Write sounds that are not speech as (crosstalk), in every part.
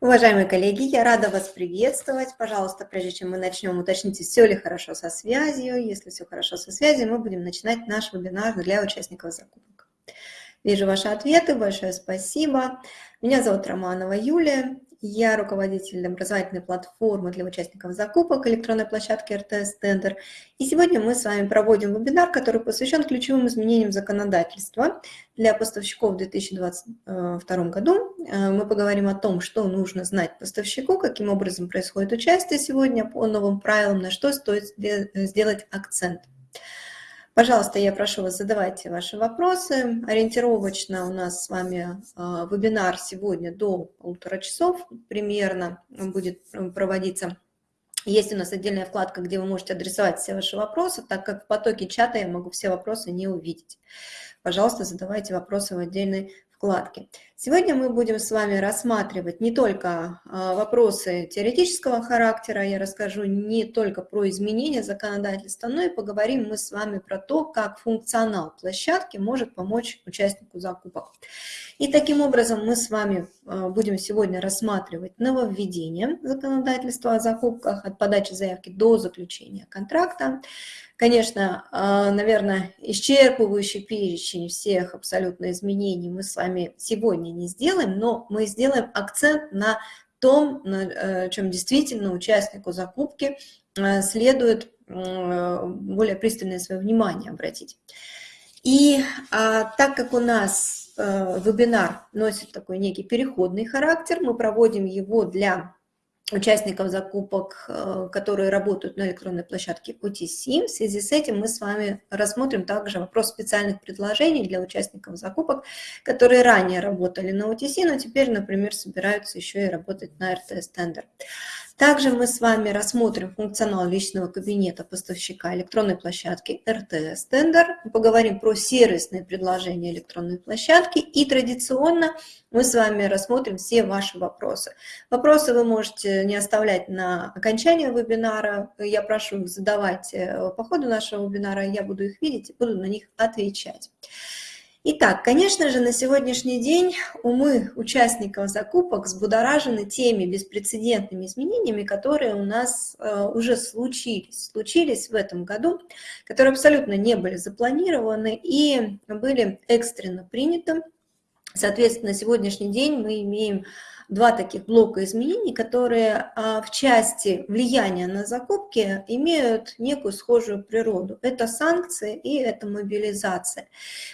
Уважаемые коллеги, я рада вас приветствовать. Пожалуйста, прежде чем мы начнем, уточните, все ли хорошо со связью. Если все хорошо со связью, мы будем начинать наш вебинар для участников закупок. Вижу ваши ответы, большое спасибо. Меня зовут Романова Юлия, я руководитель образовательной платформы для участников закупок электронной площадки РТС Тендер. И сегодня мы с вами проводим вебинар, который посвящен ключевым изменениям законодательства для поставщиков в 2022 году. Э, мы поговорим о том, что нужно знать поставщику, каким образом происходит участие сегодня по новым правилам, на что стоит сделать акцент. Пожалуйста, я прошу вас, задавайте ваши вопросы. Ориентировочно у нас с вами а, вебинар сегодня до полутора часов примерно будет проводиться. Есть у нас отдельная вкладка, где вы можете адресовать все ваши вопросы, так как в потоке чата я могу все вопросы не увидеть. Пожалуйста, задавайте вопросы в отдельной вкладки. Сегодня мы будем с вами рассматривать не только а, вопросы теоретического характера, я расскажу не только про изменения законодательства, но и поговорим мы с вами про то, как функционал площадки может помочь участнику закупок. И таким образом мы с вами а, будем сегодня рассматривать нововведение законодательства о закупках от подачи заявки до заключения контракта, Конечно, а, наверное, исчерпывающий перечень всех абсолютно изменений мы с вами сегодня не сделаем, но мы сделаем акцент на том, на э, чем действительно участнику закупки э, следует э, более пристальное свое внимание обратить. И а, так как у нас вебинар носит такой некий переходный характер, мы проводим его для участников закупок, э, которые работают на электронной площадке OTC. В связи с этим мы с вами рассмотрим также вопрос специальных предложений для участников закупок, которые ранее работали на OTC, но теперь, например, собираются еще и работать на RTS-тендер. Также мы с вами рассмотрим функционал личного кабинета поставщика электронной площадки RTS Tender, поговорим про сервисные предложения электронной площадки и традиционно мы с вами рассмотрим все ваши вопросы. Вопросы вы можете не оставлять на окончание вебинара, я прошу их задавать э, по ходу нашего вебинара, я буду их видеть и буду на них отвечать. Итак, конечно же, на сегодняшний день умы участников закупок взбудоражены теми беспрецедентными изменениями, которые у нас э, уже случились, случились в этом году, которые абсолютно не были запланированы и были экстренно приняты. Соответственно, на сегодняшний день мы имеем два таких блока изменений, которые а, в части влияния на закупки имеют некую схожую природу. Это санкции и это мобилизация.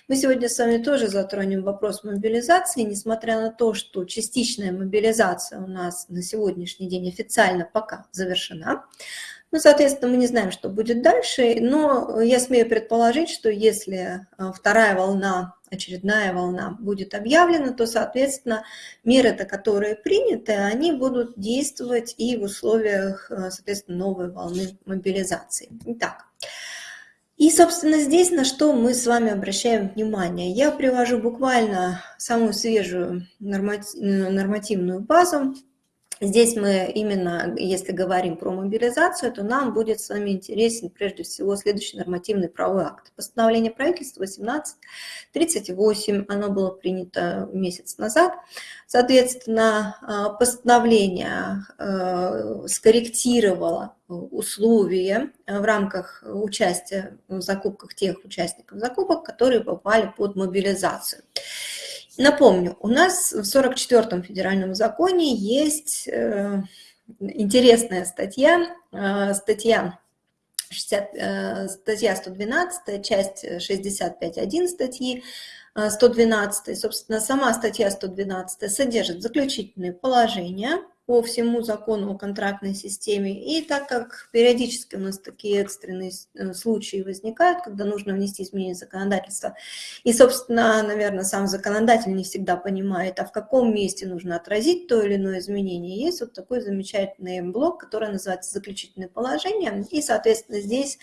Мы сегодня с вами тоже затронем вопрос мобилизации, несмотря на то, что частичная мобилизация у нас на сегодняшний день официально пока завершена. Ну, соответственно, мы не знаем, что будет дальше, но я смею предположить, что если а, вторая волна очередная волна будет объявлена, то, соответственно, меры-то, которые приняты, они будут действовать и в условиях, э, соответственно, новой волны мобилизации. Итак, и, собственно, здесь на что мы с вами обращаем внимание. Я привожу буквально самую свежую нормативную базу Здесь мы именно, если говорим про мобилизацию, то нам будет с вами интересен прежде всего следующий нормативный правовой акт. Постановление правительства 1838, оно было принято месяц назад. Соответственно, а, постановление а, скорректировало условия в рамках участия в закупках тех участников закупок, которые попали под мобилизацию. Напомню, у нас в 44-м федеральном законе есть э, интересная статья, э, статья 60, э, статья 112, часть 65.1 статьи 112. Собственно, сама статья 112 содержит заключительные положения по всему закону о контрактной системе. И так как периодически у нас такие экстренные э, случаи возникают, когда нужно внести изменения в законодательство, и, собственно, наверное, сам законодатель не всегда понимает, а в каком месте нужно отразить то или иное изменение, есть вот такой замечательный блок, который называется «Заключительное положение», и, соответственно, здесь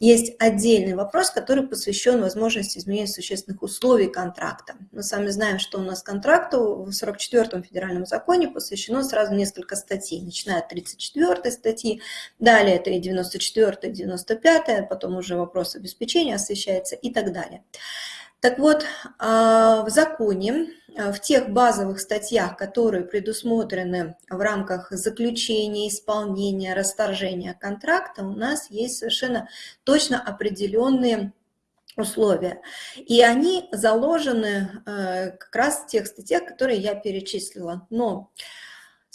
есть отдельный вопрос, который посвящен возможности изменения существенных условий контракта. Мы с вами знаем, что у нас контракту в 44-м федеральном законе посвящено сразу несколько несколько статей, начиная от 34 статьи, далее это и 94 95 потом уже вопрос обеспечения освещается и так далее. Так вот, а, в законе, а, в тех базовых статьях, которые предусмотрены в рамках заключения, исполнения, расторжения контракта, у нас есть совершенно точно определенные условия. И они заложены э, как раз в тех статьях, которые я перечислила. Но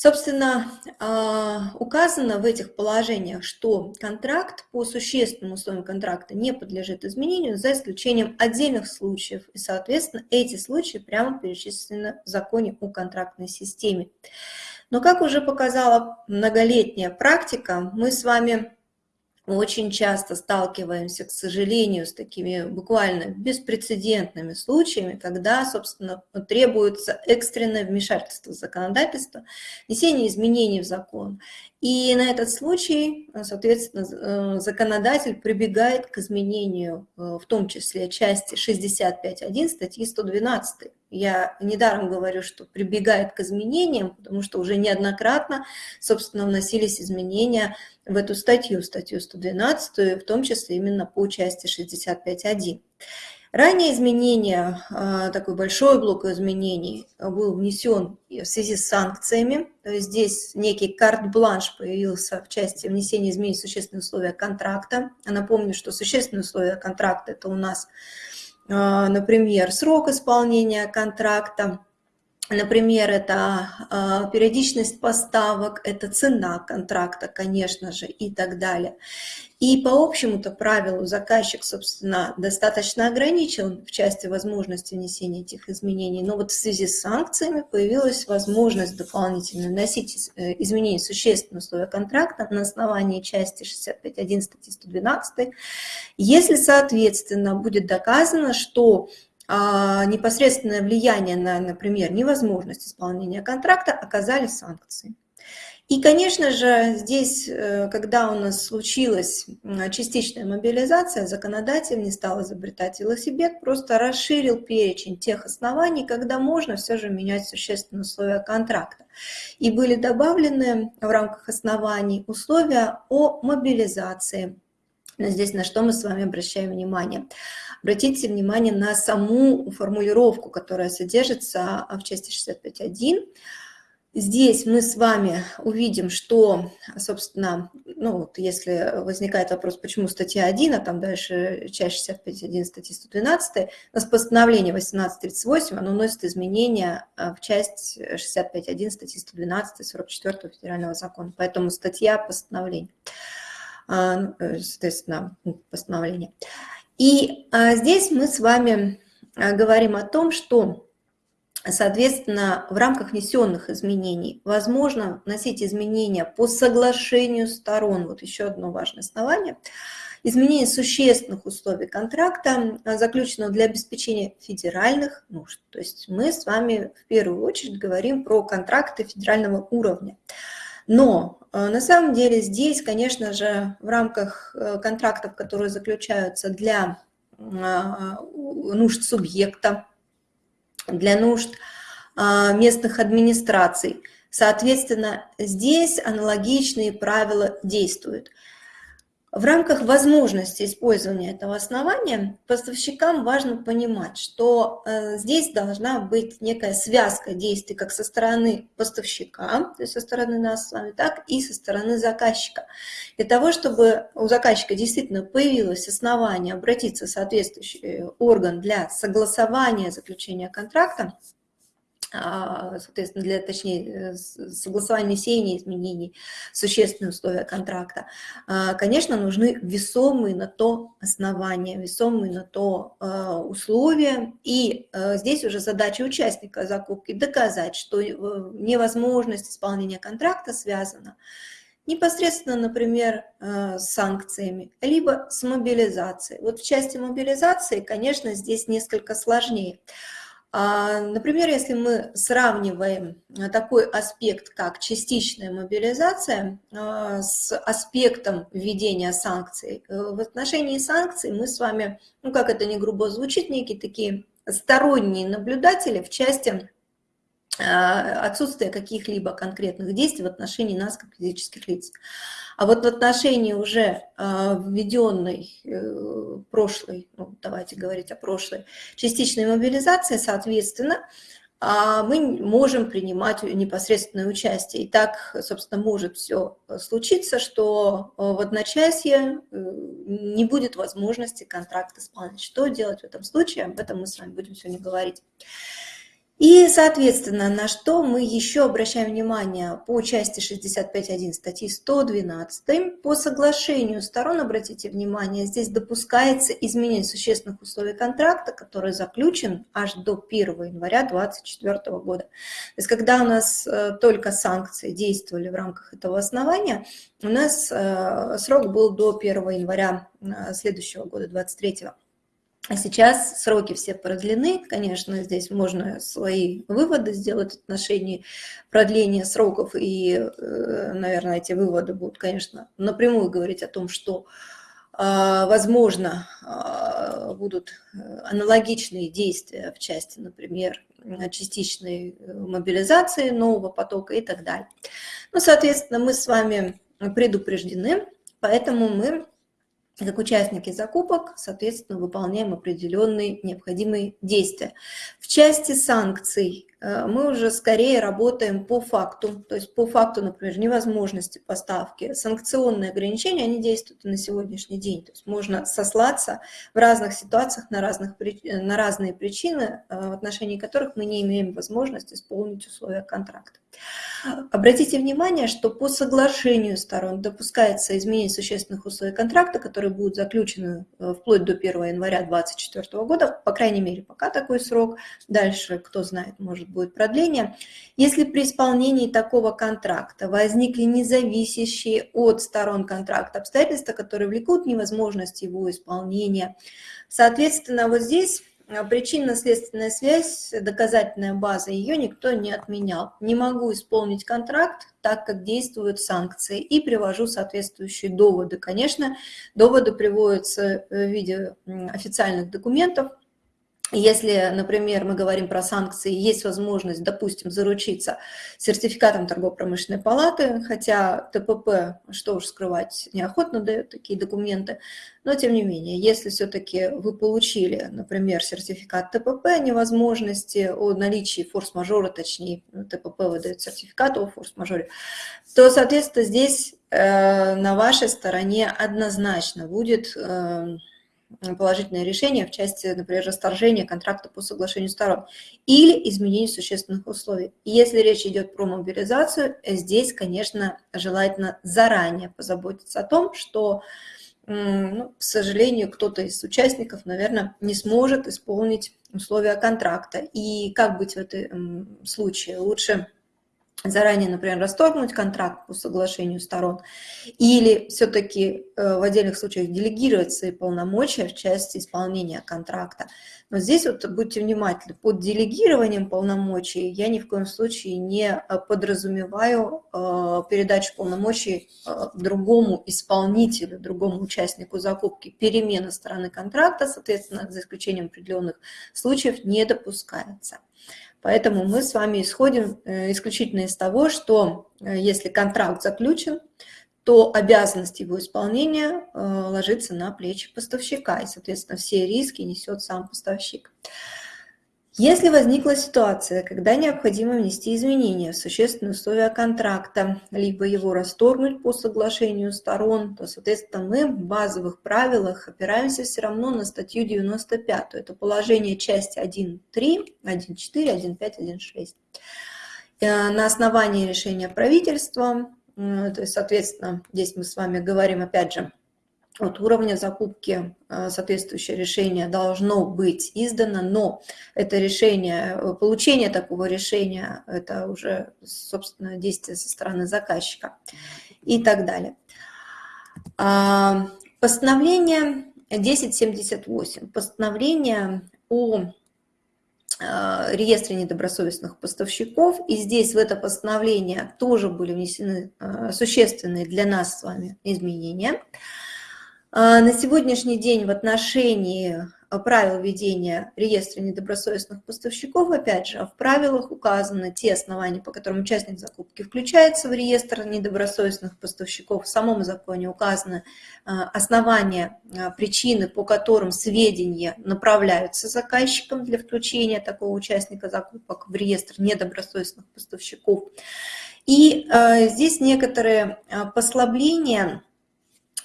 Собственно, а, указано в этих положениях, что контракт по существенным условиям контракта не подлежит изменению, за исключением отдельных случаев. И, соответственно, эти случаи прямо перечислены в законе о контрактной системе. Но, как уже показала многолетняя практика, мы с вами мы очень часто сталкиваемся, к сожалению, с такими буквально беспрецедентными случаями, когда, собственно, требуется экстренное вмешательство в законодательство, внесение изменений в закон. И на этот случай, соответственно, э, законодатель прибегает к изменению, э, в том числе части 65.1 статьи 112. Я недаром говорю, что прибегает к изменениям, потому что уже неоднократно, собственно, вносились изменения в эту статью, статью 112, в том числе именно по части 65.1. Ранее изменения, а, такой большой блок изменений был внесен в связи с санкциями. То есть здесь некий карт-бланш появился в части внесения изменений в существенные условия контракта. Напомню, что существенные условия контракта – это у нас, например, срок исполнения контракта, Например, это а, периодичность поставок, это цена контракта, конечно же, и так далее. И по общему-то правилу заказчик, собственно, достаточно ограничен в части возможности внесения этих изменений. Но вот в связи с санкциями появилась возможность дополнительно вносить э, изменения существенного условия контракта на основании части 65.1 статьи 112, если, соответственно, будет доказано, что а, непосредственное влияние на, например, невозможность исполнения контракта оказали санкции. И, конечно же, здесь, э, когда у нас случилась частичная мобилизация, законодатель не стал изобретать велосипед, просто расширил перечень тех оснований, когда можно все же менять существенные условия контракта. И были добавлены в рамках оснований условия о мобилизации. Здесь на что мы с вами обращаем внимание? Обратите внимание на саму формулировку, которая содержится в части 65.1. Здесь мы с вами увидим, что, собственно, ну вот если возникает вопрос, почему статья 1, а там дальше часть 65.1 статьи 112, у нас постановление 1838, оно вносит изменения а, в часть 65.1 статьи 112 44 федерального закона, поэтому статья а, ну, э, соответственно, постановление. И а, здесь мы с вами говорим о том, что Соответственно, в рамках внесенных изменений возможно вносить изменения по соглашению сторон. Вот еще одно важное основание. Изменение существенных условий контракта, а, заключенного для обеспечения федеральных нужд. То есть мы с вами в первую очередь говорим про контракты федерального уровня. Но а, на самом деле здесь, конечно же, в рамках э, контрактов, которые заключаются для а, нужд субъекта, для нужд а, местных администраций. Соответственно, здесь аналогичные правила действуют. В рамках возможности использования этого основания поставщикам важно понимать, что э, здесь должна быть некая связка действий как со стороны поставщика, то есть со стороны нас с вами, так и со стороны заказчика. Для того, чтобы у заказчика действительно появилось основание обратиться в соответствующий орган для согласования заключения контракта, соответственно, для, точнее, согласования внесения изменений, существенные условия контракта, а, конечно, нужны весомые на то основания, весомые на то а, условия. И здесь уже задача участника закупки доказать, что э, невозможность исполнения контракта связана непосредственно, например, с санкциями, либо с мобилизацией. Вот в части мобилизации, конечно, здесь несколько сложнее. А, например, если мы сравниваем а, такой аспект, как частичная мобилизация, а, с аспектом введения санкций, э, в отношении санкций мы с вами, ну как это не грубо звучит, некие такие сторонние наблюдатели в части отсутствие каких-либо конкретных действий в отношении нас, как физических лиц. А вот в отношении уже введенной прошлой, ну, давайте говорить о прошлой, частичной мобилизации, соответственно, а мы можем принимать непосредственное участие. И так, собственно, может все случиться, что э, в одночасье э, не будет возможности контракт исполнить. Что делать в этом случае? Об этом мы с вами будем сегодня говорить. И, соответственно, на что мы еще обращаем внимание по части 65.1 статьи 112. По соглашению сторон, обратите внимание, здесь допускается изменение существенных условий контракта, который заключен аж до 1 января 2024 года. То есть когда у нас э, только санкции действовали в рамках этого основания, у нас э, срок был до 1 января э, следующего года, 2023 а сейчас сроки все продлены, конечно, здесь можно свои выводы сделать в отношении продления сроков, и, э, наверное, эти выводы будут, конечно, напрямую говорить о том, что, а, возможно, а, будут аналогичные действия в части, например, частичной мобилизации нового потока и так далее. Ну, соответственно, мы с вами предупреждены, поэтому мы как участники закупок, соответственно, выполняем определенные необходимые действия. В части санкций мы уже скорее работаем по факту, то есть по факту, например, невозможности поставки. Санкционные ограничения, они действуют и на сегодняшний день. То есть можно сослаться в разных ситуациях на, разных, на разные причины, э, в отношении которых мы не имеем возможности исполнить условия контракта. Обратите внимание, что по соглашению сторон допускается изменение существенных условий контракта, которые будут заключены э, вплоть до 1 января 2024 года, по крайней мере, пока такой срок. Дальше, кто знает, может будет продление. Если при исполнении такого контракта возникли независящие от сторон контракта обстоятельства, которые влекут невозможность его исполнения, соответственно, вот здесь а причинно-следственная связь, доказательная база, ее никто не отменял. Не могу исполнить контракт, так как действуют санкции, и привожу соответствующие доводы. Конечно, доводы приводятся в виде официальных документов, если, например, мы говорим про санкции, есть возможность, допустим, заручиться сертификатом торгово-промышленной палаты, хотя ТПП, что уж скрывать, неохотно дает такие документы, но тем не менее, если все-таки вы получили, например, сертификат ТПП, невозможности о наличии форс-мажора, точнее, ТПП выдает сертификат о форс-мажоре, то, соответственно, здесь э, на вашей стороне однозначно будет... Э, положительное решение в части, например, расторжения контракта по соглашению сторон или изменения существенных условий. Если речь идет про мобилизацию, здесь, конечно, желательно заранее позаботиться о том, что, ну, к сожалению, кто-то из участников, наверное, не сможет исполнить условия контракта. И как быть в этом случае? Лучше заранее, например, расторгнуть контракт по соглашению сторон, или все-таки э, в отдельных случаях делегировать свои полномочия в части исполнения контракта. Но здесь вот будьте внимательны, под делегированием полномочий я ни в коем случае не э, подразумеваю э, передачу полномочий другому исполнителю, другому участнику закупки. Перемена стороны контракта, соответственно, за исключением определенных случаев, не допускается. Поэтому мы с вами исходим э, исключительно из того, что э, если контракт заключен, то обязанность его исполнения э, ложится на плечи поставщика, и, соответственно, все риски несет сам поставщик. Если возникла ситуация, когда необходимо внести изменения в существенные условия контракта, либо его расторгнуть по соглашению сторон, то, соответственно, мы в базовых правилах опираемся все равно на статью 95. Это положение части 1.3, 1.4, 1.5, 1.6. На основании решения правительства, то есть, соответственно, здесь мы с вами говорим, опять же, от уровня закупки э, соответствующее решение должно быть издано, но это решение, э, получение такого решения, это уже, собственно, действие со стороны заказчика и так далее. А, постановление 1078, постановление о э, реестре недобросовестных поставщиков. И здесь в это постановление тоже были внесены существенные для нас с вами изменения. А, на сегодняшний день в отношении правил ведения реестра недобросовестных поставщиков, опять же, в правилах указаны те основания, по которым участник закупки включается в реестр недобросовестных поставщиков. В самом законе указаны основания, причины, по которым сведения направляются заказчикам для включения такого участника закупок в реестр недобросовестных поставщиков. И здесь некоторые послабления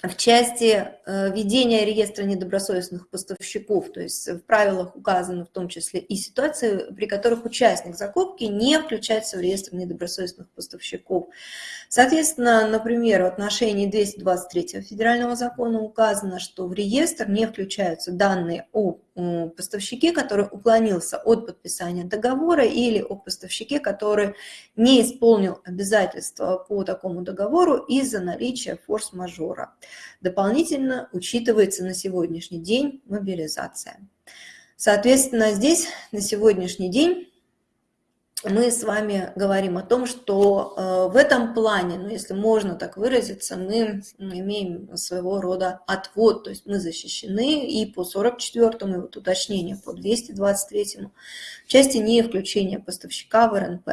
в части э, ведения реестра недобросовестных поставщиков, то есть в правилах указаны в том числе и ситуации, при которых участник закупки не включается в реестр недобросовестных поставщиков. Соответственно, например, в отношении 223 федерального закона указано, что в реестр не включаются данные о поставщике, который уклонился от подписания договора или о поставщике, который не исполнил обязательства по такому договору из-за наличия форс-мажора. Дополнительно учитывается на сегодняшний день мобилизация. Соответственно, здесь на сегодняшний день мы с вами говорим о том, что э, в этом плане, ну, если можно так выразиться, мы имеем своего рода отвод, то есть мы защищены и по 44-му, и вот уточнение по 223-му, в части не включения поставщика в РНП.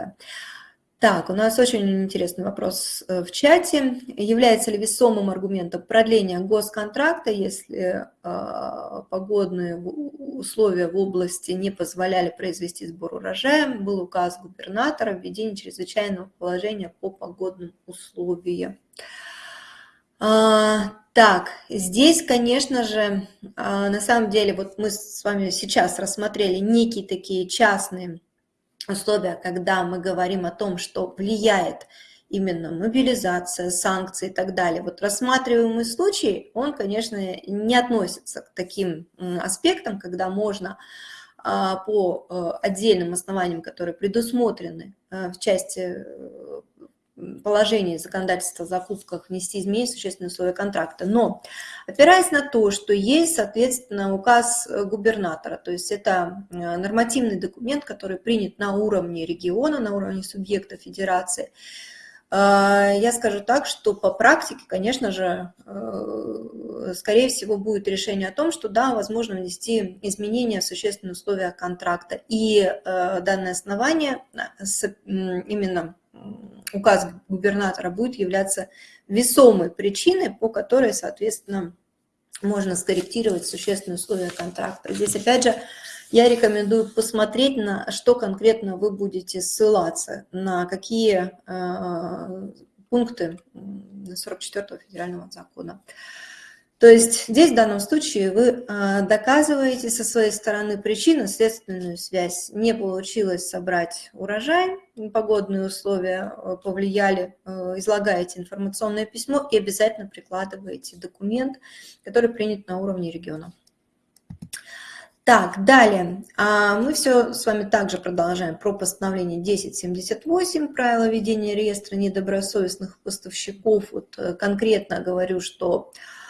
Так, у нас очень интересный вопрос э, в чате. Является ли весомым аргументом продления госконтракта, если э, погодные условия в области не позволяли произвести сбор урожая? Был указ губернатора о введении чрезвычайного положения по погодным условиям. А, так, здесь, конечно же, а, на самом деле, вот мы с вами сейчас рассмотрели некие такие частные условия, когда мы говорим о том, что влияет именно мобилизация, санкции и так далее. Вот рассматриваемый случай, он, конечно, не относится к таким аспектам, когда можно а, по э, отдельным основаниям, которые предусмотрены э, в части э, положении законодательства о закупках внести изменения в существенные условия контракта. Но опираясь на то, что есть, соответственно, указ губернатора, то есть это э, нормативный документ, который принят на уровне региона, на уровне субъекта федерации, э, я скажу так, что по практике, конечно же, э, скорее всего, будет решение о том, что да, возможно внести изменения в существенные условия контракта. И данное основание именно указ губернатора будет являться весомой причиной, по которой, соответственно, можно скорректировать существенные условия контракта. Здесь, опять же, я рекомендую посмотреть, на что конкретно вы будете ссылаться, на какие э, пункты 44 федерального закона. То есть здесь в данном случае вы а, доказываете со своей стороны причинно-следственную связь. Не получилось собрать урожай, погодные условия а, повлияли, а, излагаете информационное письмо и обязательно прикладываете документ, который принят на уровне региона. Так, далее. Мы все с вами также продолжаем про постановление 1078, правила ведения реестра недобросовестных поставщиков. Вот э, конкретно говорю, что Э,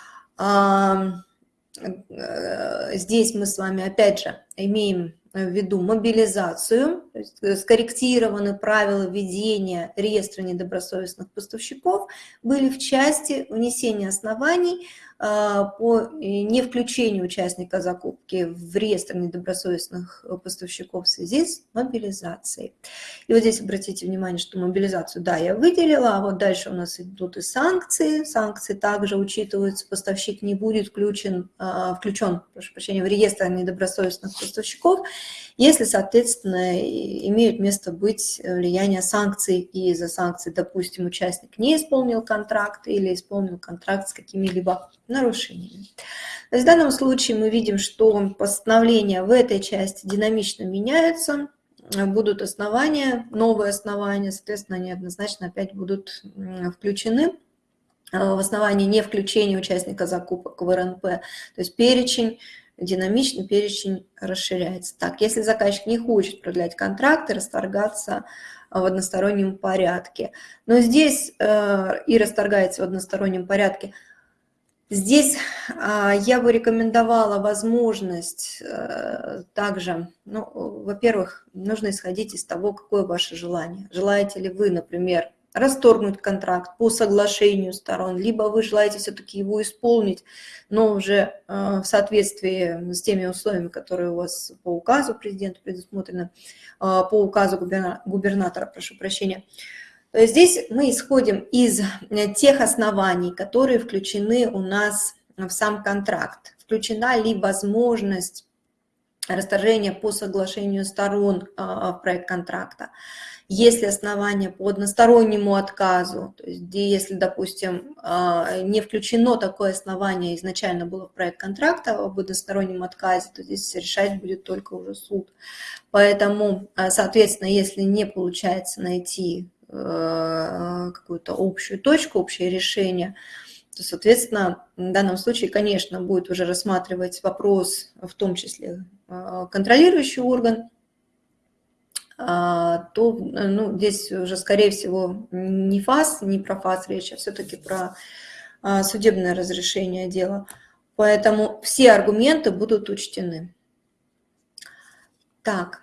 здесь мы с вами, опять же, имеем в виду мобилизацию, э, скорректированы правила ведения реестра недобросовестных поставщиков, были в части внесения оснований по э, не включению участника закупки в реестр недобросовестных э, поставщиков в связи с мобилизацией. И вот здесь обратите внимание, что мобилизацию, да, я выделила, а вот дальше у нас идут и санкции. Санкции также учитываются, поставщик не будет включен, а, включен прошу прощения, в реестр недобросовестных поставщиков, если, соответственно, имеют место быть влияние санкций, и за санкции, допустим, участник не исполнил контракт или исполнил контракт с какими-либо нарушениями. То есть в данном случае мы видим, что постановления в этой части динамично меняются, будут основания, новые основания, соответственно, они однозначно опять будут включены в основании не включения участника закупок в РНП, то есть перечень, динамичный перечень расширяется. Так, если заказчик не хочет продлять и расторгаться в одностороннем порядке, но здесь э, и расторгается в одностороннем порядке, Здесь а, я бы рекомендовала возможность э, также, ну, во-первых, нужно исходить из того, какое ваше желание. Желаете ли вы, например, расторгнуть контракт по соглашению сторон, либо вы желаете все-таки его исполнить, но уже в соответствии с теми условиями, которые у вас по указу президента предусмотрены, по указу губернатора, прошу прощения, здесь мы исходим из тех оснований, которые включены у нас в сам контракт. Включена ли возможность расторжения по соглашению сторон а, в проект контракта, если основания по одностороннему отказу, то есть если, допустим, а, не включено такое основание, изначально было в проект контракта об одностороннем отказе, то здесь решать будет только уже суд. Поэтому, а, соответственно, если не получается найти э, какую-то общую точку, общее решение, то, соответственно, в данном случае, конечно, будет уже рассматривать вопрос, в том числе а, контролирующий орган, а, то ну, здесь уже, скорее всего, не ФАС, не про ФАС речь, а все-таки про а, судебное разрешение дела. Поэтому все аргументы будут учтены. Так.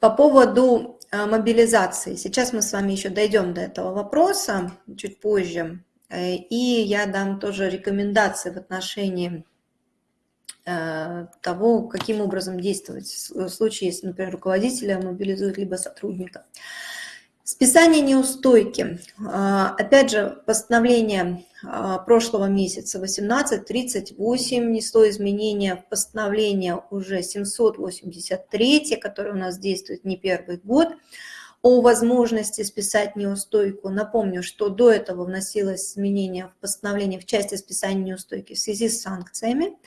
По поводу мобилизации. Сейчас мы с вами еще дойдем до этого вопроса чуть позже. Э, и я дам тоже рекомендации в отношении э, того, каким образом действовать в случае, если, например, руководителя мобилизуют либо сотрудника. Списание неустойки. А, опять же, постановление а, прошлого месяца 1838 несло изменения в постановление уже 783, которое у нас действует не первый год, о возможности списать неустойку. Напомню, что до этого вносилось изменение в постановление в части списания неустойки в связи с санкциями,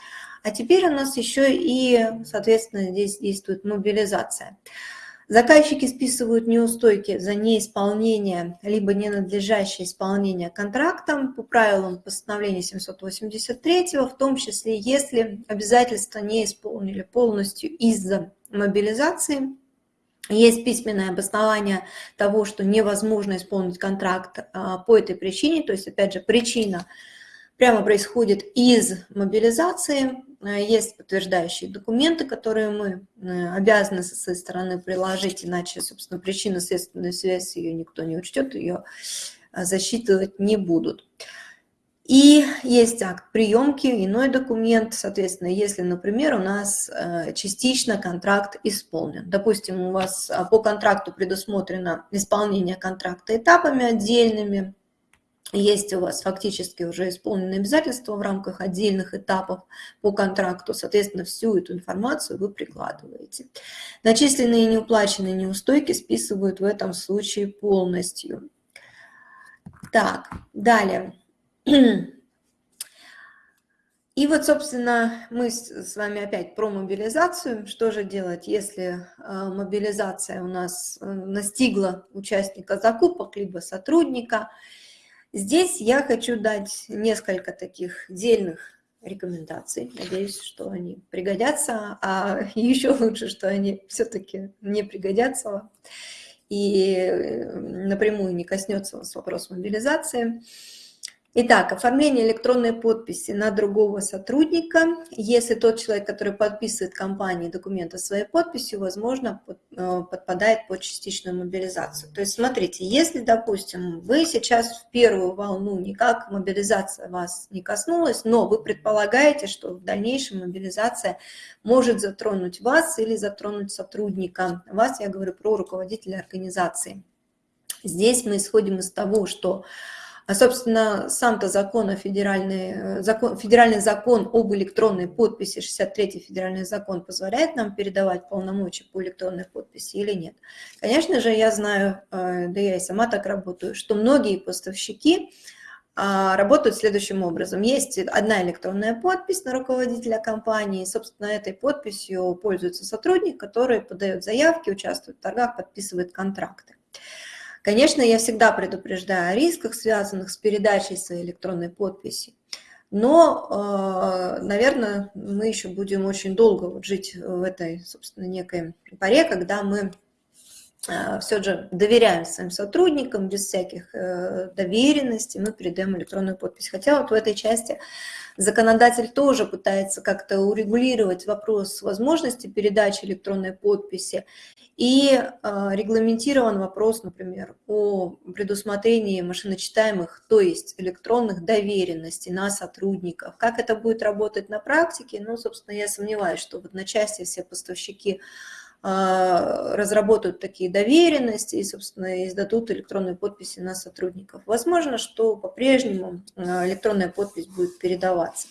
а теперь у нас еще и, соответственно, здесь действует мобилизация. Заказчики списывают неустойки за неисполнение либо ненадлежащее исполнение контрактом. По правилам постановления 783, в том числе если обязательства не исполнили полностью из-за мобилизации, есть письменное обоснование того, что невозможно исполнить контракт а, по этой причине, то есть, опять же, причина прямо происходит из мобилизации, Э, есть подтверждающие документы, которые мы э, обязаны со своей стороны приложить, иначе, собственно, причинно-следственную связь ее никто не учтет, ее э, засчитывать не будут. И есть акт приемки, иной документ, соответственно, если, например, у нас частично контракт исполнен. Допустим, у вас по контракту предусмотрено исполнение контракта этапами отдельными, есть у вас фактически уже исполненные обязательства в рамках отдельных этапов по контракту, соответственно, всю эту информацию вы прикладываете. Начисленные неуплаченные неустойки списывают в этом случае полностью. Так, далее. И вот, собственно, мы с вами опять про мобилизацию. Что же делать, если а, мобилизация у нас э, настигла участника закупок, либо сотрудника, Здесь я хочу дать несколько таких дельных рекомендаций. Надеюсь, что они пригодятся, а (laughs) еще лучше, что они все-таки не пригодятся и э, напрямую не коснется вас вопрос мобилизации. Итак, оформление электронной подписи на другого сотрудника. Если тот человек, который подписывает компании документы своей подписью, возможно, э, подпадает под частичную мобилизацию. То есть, смотрите, если, допустим, вы сейчас в первую волну никак мобилизация вас не коснулась, но вы предполагаете, что в дальнейшем мобилизация может затронуть вас или затронуть сотрудника. Вас, я говорю про руководителя организации. Здесь мы исходим из того, что а, собственно, сам-то закон, федеральный, э, закон, федеральный закон об электронной подписи, 63-й федеральный закон, позволяет нам передавать полномочия по электронной подписи или нет? Конечно же, я знаю, э, да я и сама так работаю, что многие поставщики а, работают следующим образом. Есть одна электронная подпись на руководителя компании, собственно, этой подписью пользуется сотрудник, который подает заявки, участвует в торгах, подписывает контракты. Конечно, я всегда предупреждаю о рисках, связанных с передачей своей электронной подписи. Но, э, наверное, мы еще будем очень долго жить в этой, собственно, некой паре, когда мы все же доверяем своим сотрудникам, без всяких э, доверенностей мы передаем электронную подпись. Хотя вот в этой части законодатель тоже пытается как-то урегулировать вопрос возможности передачи электронной подписи и э, регламентирован вопрос, например, о предусмотрении машиночитаемых, то есть электронных доверенностей на сотрудников. Как это будет работать на практике? Ну, собственно, я сомневаюсь, что в одночасье все поставщики разработают такие доверенности и, собственно, издадут электронные подписи на сотрудников. Возможно, что по-прежнему э, электронная подпись будет передаваться.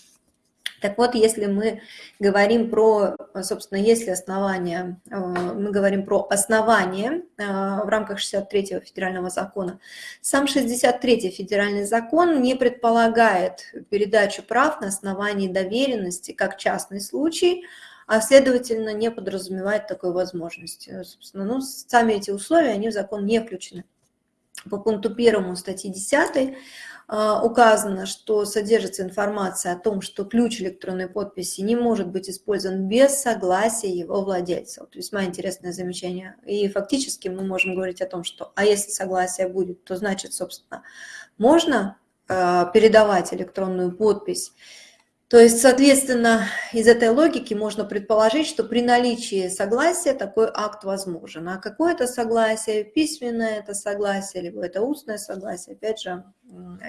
Так вот, если мы говорим про, собственно, если основания, э, мы говорим про основание э, в рамках 63-го федерального закона, сам 63-й федеральный закон не предполагает передачу прав на основании доверенности как частный случай, а следовательно не подразумевает такой возможности. Собственно, ну, сами эти условия, они в закон не включены. По пункту первому статьи 10 а, указано, что содержится информация о том, что ключ электронной подписи не может быть использован без согласия его владельца. Вот весьма интересное замечание. И фактически мы можем говорить о том, что а если согласие будет, то значит, собственно, можно а, передавать электронную подпись то есть, соответственно, из этой логики можно предположить, что при наличии согласия такой акт возможен. А какое это согласие, письменное это согласие, либо это устное согласие, опять же,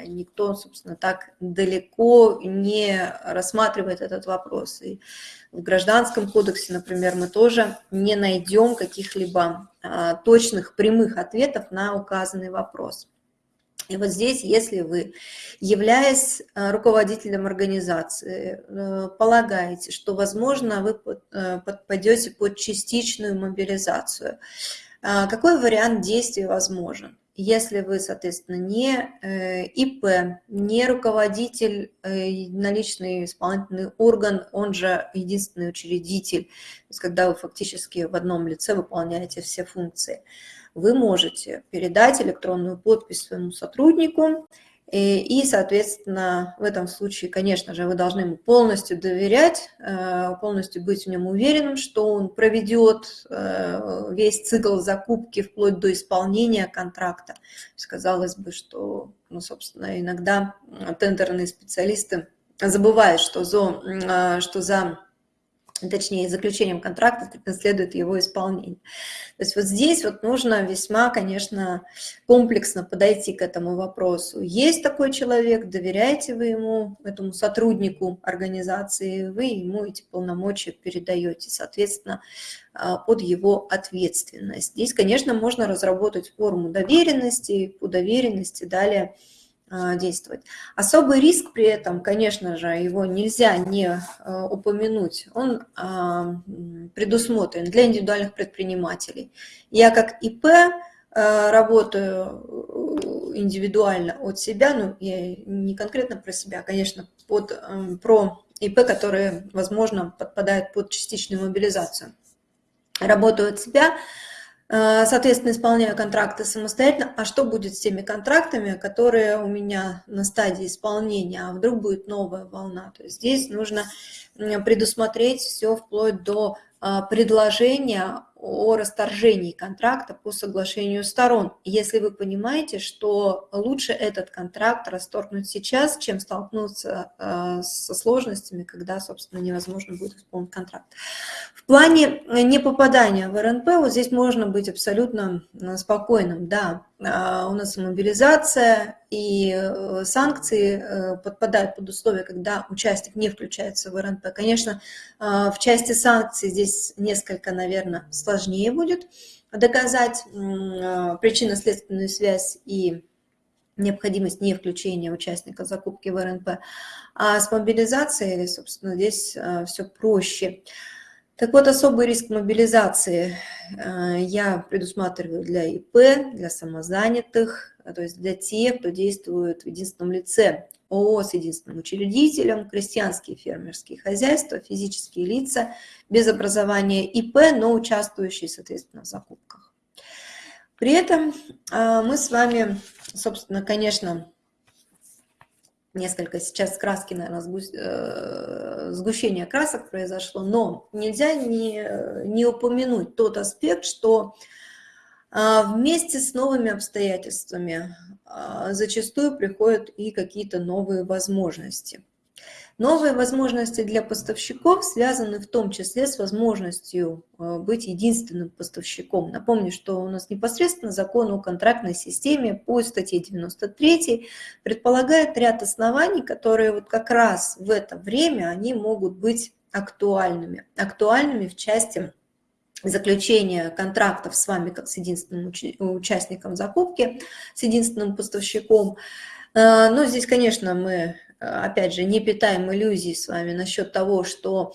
никто, собственно, так далеко не рассматривает этот вопрос. И в Гражданском кодексе, например, мы тоже не найдем каких-либо а, точных прямых ответов на указанный вопрос. И вот здесь, если вы, являясь э, руководителем организации, э, полагаете, что, возможно, вы э, подпадете под частичную мобилизацию, какой вариант действий возможен? Если вы, соответственно, не ИП, не руководитель, наличный исполнительный орган, он же единственный учредитель, то есть когда вы фактически в одном лице выполняете все функции – вы можете передать электронную подпись своему сотруднику, и, соответственно, в этом случае, конечно же, вы должны ему полностью доверять, э, полностью быть в нем уверенным, что он проведет э, весь цикл закупки вплоть до исполнения контракта. Казалось бы, что, ну, собственно, иногда тендерные специалисты забывают, что за, э, что за точнее, заключением контракта следует его исполнение. То есть вот здесь вот нужно весьма, конечно, комплексно подойти к этому вопросу. Есть такой человек, доверяете вы ему, этому сотруднику организации, вы ему эти полномочия передаете, соответственно, а, под его ответственность. Здесь, конечно, можно разработать форму доверенности, по доверенности далее действовать. Особый риск при этом, конечно же, его нельзя не а, упомянуть, он а, предусмотрен для индивидуальных предпринимателей. Я как ИП работаю индивидуально от себя, ну, я не конкретно про себя, конечно, под, про ИП, которые, возможно, подпадают под частичную мобилизацию. Работаю от себя, Э, соответственно, исполняю контракты самостоятельно. А что будет с теми контрактами, которые у меня на стадии исполнения, а вдруг будет новая волна? То есть здесь нужно предусмотреть все вплоть до а, предложения о расторжении контракта по соглашению сторон. Если вы понимаете, что лучше этот контракт расторгнуть сейчас, чем столкнуться а, со сложностями, когда, собственно, невозможно будет исполнить контракт. В плане непопадания в РНП, вот здесь можно быть абсолютно спокойным. Да, у нас мобилизация и э, санкции э, подпадают под условия, когда участник не включается в РНП. Конечно, в части санкций здесь несколько, наверное, сложнее будет доказать а, причинно-следственную связь и необходимость не включения участника закупки в РНП. А с мобилизацией, собственно, здесь а, все проще. Так вот, особый риск мобилизации а, я предусматриваю для ИП, для самозанятых, то есть для тех, кто действует в единственном лице. ООО с единственным учредителем, крестьянские фермерские хозяйства, физические лица без образования ИП, но участвующие, соответственно, в закупках. При этом а, мы с вами, собственно, конечно, несколько сейчас краски, наверное, э, сгущение красок произошло, но нельзя не, не упомянуть тот аспект, что а, вместе с новыми обстоятельствами а, зачастую приходят и какие-то новые возможности. Новые возможности для поставщиков связаны в том числе с возможностью а, быть единственным поставщиком. Напомню, что у нас непосредственно закон о контрактной системе по статье 93 предполагает ряд оснований, которые вот как раз в это время они могут быть актуальными. Актуальными в части заключения контрактов с вами как с единственным участником закупки, с единственным поставщиком. Э, но здесь, конечно, мы, э, опять же, не питаем иллюзий с вами насчет того, что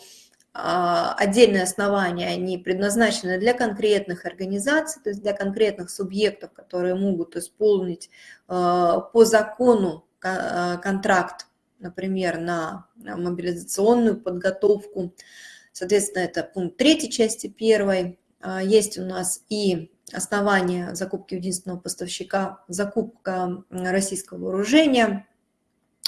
а, отдельные основания, они предназначены для конкретных организаций, то есть для конкретных субъектов, которые могут исполнить э, по закону контракт, например, на мобилизационную подготовку, Соответственно, это пункт третьей части первой. А, есть у нас и основания закупки единственного поставщика, закупка российского вооружения.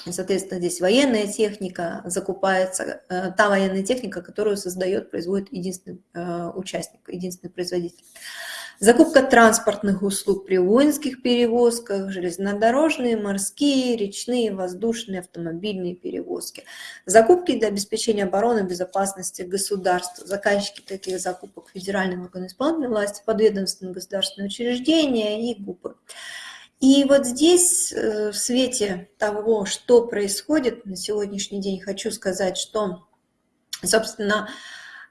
Соответственно, здесь военная техника закупается, э, та военная техника, которую создает, производит единственный э, участник, единственный производитель. Закупка транспортных услуг при воинских перевозках, железнодорожные, морские, речные, воздушные, автомобильные перевозки. Закупки для обеспечения обороны безопасности государства. Заказчики таких закупок федеральные органы исполнительной власти, подведомственные государственные учреждения и ГУПы. И вот здесь, э, в свете того, что происходит на сегодняшний день, хочу сказать, что, собственно,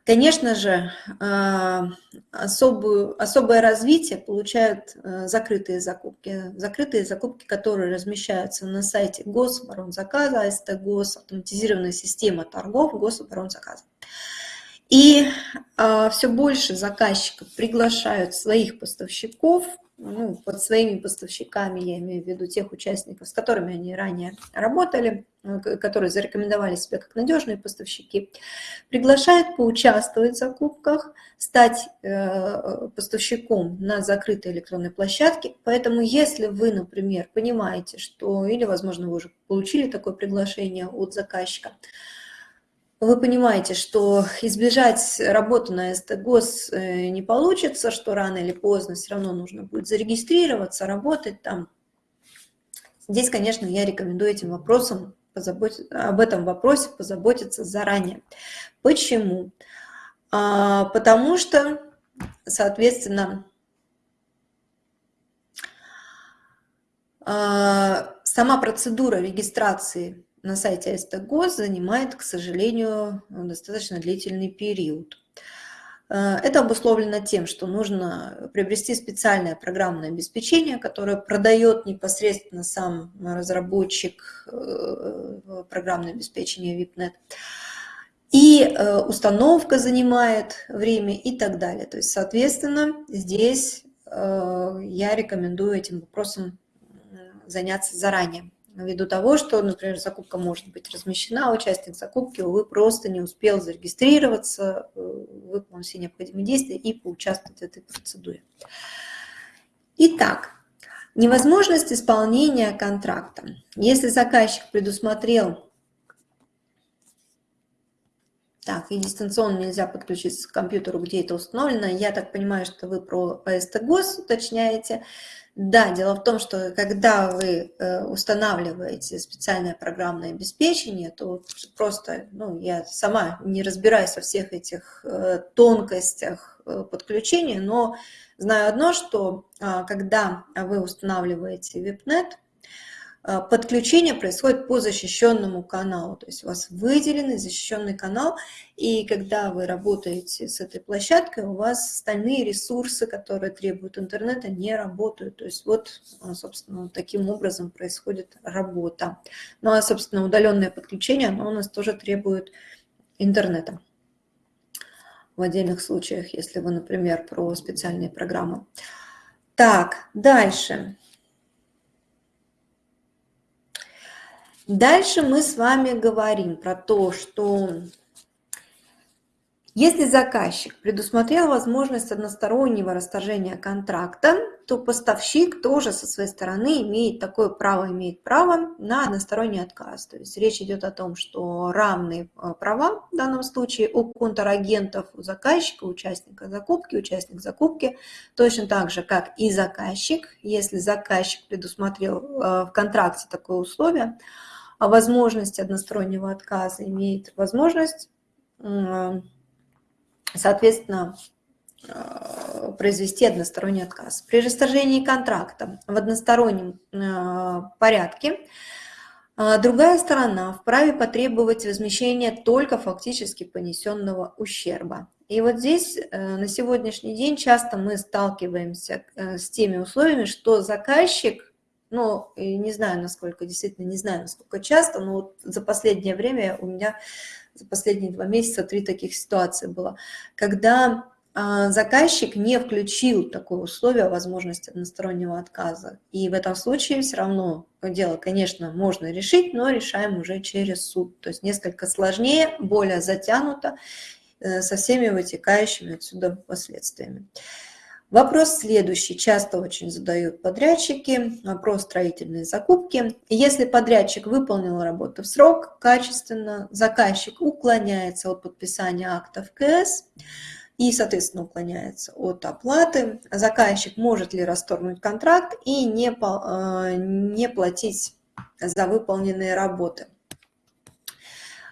Конечно же, а, особую, особое развитие получают э, закрытые закупки. Закрытые закупки, которые размещаются на сайте Гособоронзаказа, АСТ ГОС, автоматизированная система торгов Гособоронзаказа. И все больше заказчиков приглашают своих поставщиков ну, под своими поставщиками, я имею в виду тех участников, с которыми они ранее работали, э, которые зарекомендовали себя как надежные поставщики, приглашают поучаствовать в закупках, стать э, поставщиком на закрытой электронной площадке. Поэтому если вы, например, понимаете, что, или, возможно, вы уже получили такое приглашение от заказчика, вы понимаете, что избежать работы на СТГОС э, не получится, что рано или поздно все равно нужно будет зарегистрироваться, работать там. Здесь, конечно, я рекомендую этим вопросом позаботиться, об этом вопросе позаботиться заранее. Почему? А, потому что, соответственно, а, сама процедура регистрации на сайте СТГОС занимает, к сожалению, достаточно длительный период. Э, это обусловлено тем, что нужно приобрести специальное программное обеспечение, которое продает непосредственно сам разработчик э, программное обеспечение VIPNet. И э, установка занимает время и так далее. То есть, соответственно, здесь я рекомендую этим вопросом заняться заранее ввиду того, что, например, закупка может быть размещена, участник закупки, увы, просто не успел зарегистрироваться, э, выполнить все необходимые действия и поучаствовать в этой процедуре. Итак, невозможность исполнения контракта. Если заказчик предусмотрел так, и дистанционно нельзя подключиться к компьютеру, где это установлено. Я так понимаю, что вы про АСТ ГОС уточняете. Да, дело в том, что когда вы э, устанавливаете специальное программное обеспечение, то просто, ну, я сама не разбираюсь во всех этих э, тонкостях э, подключения, но знаю одно, что а, когда вы устанавливаете а, подключение происходит по защищенному каналу, то есть у вас выделенный защищенный канал, и когда вы работаете с этой площадкой, у вас остальные ресурсы, которые требуют интернета, не работают. То есть вот, а, собственно, таким образом происходит работа. Ну а, собственно, удаленное подключение, оно у нас тоже требует интернета. В отдельных случаях, если вы, например, про специальные программы. Так, дальше. Дальше мы с вами говорим про то, что если заказчик предусмотрел возможность одностороннего расторжения контракта, то поставщик тоже со своей стороны имеет такое право, имеет право на односторонний отказ. То есть речь идет о том, что равные э, права в данном случае у контрагентов, у заказчика, участника закупки, участник закупки, точно так же, как и заказчик. Если заказчик предусмотрел э, в контракте такое условие, о возможности одностороннего отказа имеет возможность, соответственно, Э, произвести односторонний отказ. При расторжении контракта в одностороннем э, порядке э, другая сторона вправе потребовать возмещения только фактически понесенного ущерба. И вот здесь на сегодняшний день часто мы сталкиваемся с теми условиями, что заказчик, ну, не знаю, насколько, действительно не знаю, насколько часто, но вот за последнее время у меня, за последние два месяца три таких ситуации было, когда а, заказчик не включил такое условие возможности одностороннего отказа. И в этом случае все равно дело, конечно, можно решить, но решаем уже через суд. То есть несколько сложнее, более затянуто, э, со всеми вытекающими отсюда последствиями. Вопрос следующий. Часто очень задают подрядчики. Вопрос строительной закупки. Если подрядчик выполнил работу в срок, качественно, заказчик уклоняется от подписания акта в КС, и, соответственно, уклоняется от оплаты. Заказчик может ли расторгнуть контракт и не, э, не платить за выполненные работы.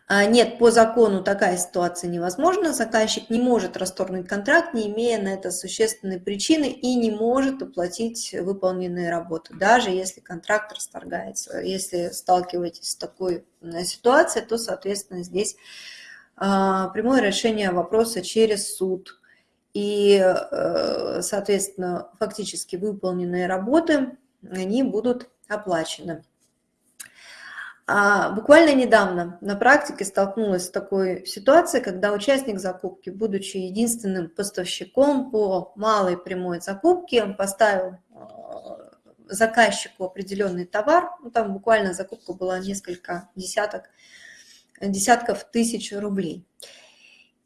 А, нет, по закону такая ситуация невозможна. Заказчик не может расторгнуть контракт, не имея на это существенной причины и не может оплатить выполненные работы, даже если контракт расторгается. Если сталкиваетесь с такой э, ситуацией, то, соответственно, здесь а, прямое решение вопроса через суд. И, э, соответственно, фактически выполненные работы, они будут оплачены. А буквально недавно на практике столкнулась с такой ситуацией, когда участник закупки, будучи единственным поставщиком по малой прямой закупке, поставил э, заказчику определенный товар, ну, там буквально закупка была несколько десяток десятков тысяч рублей.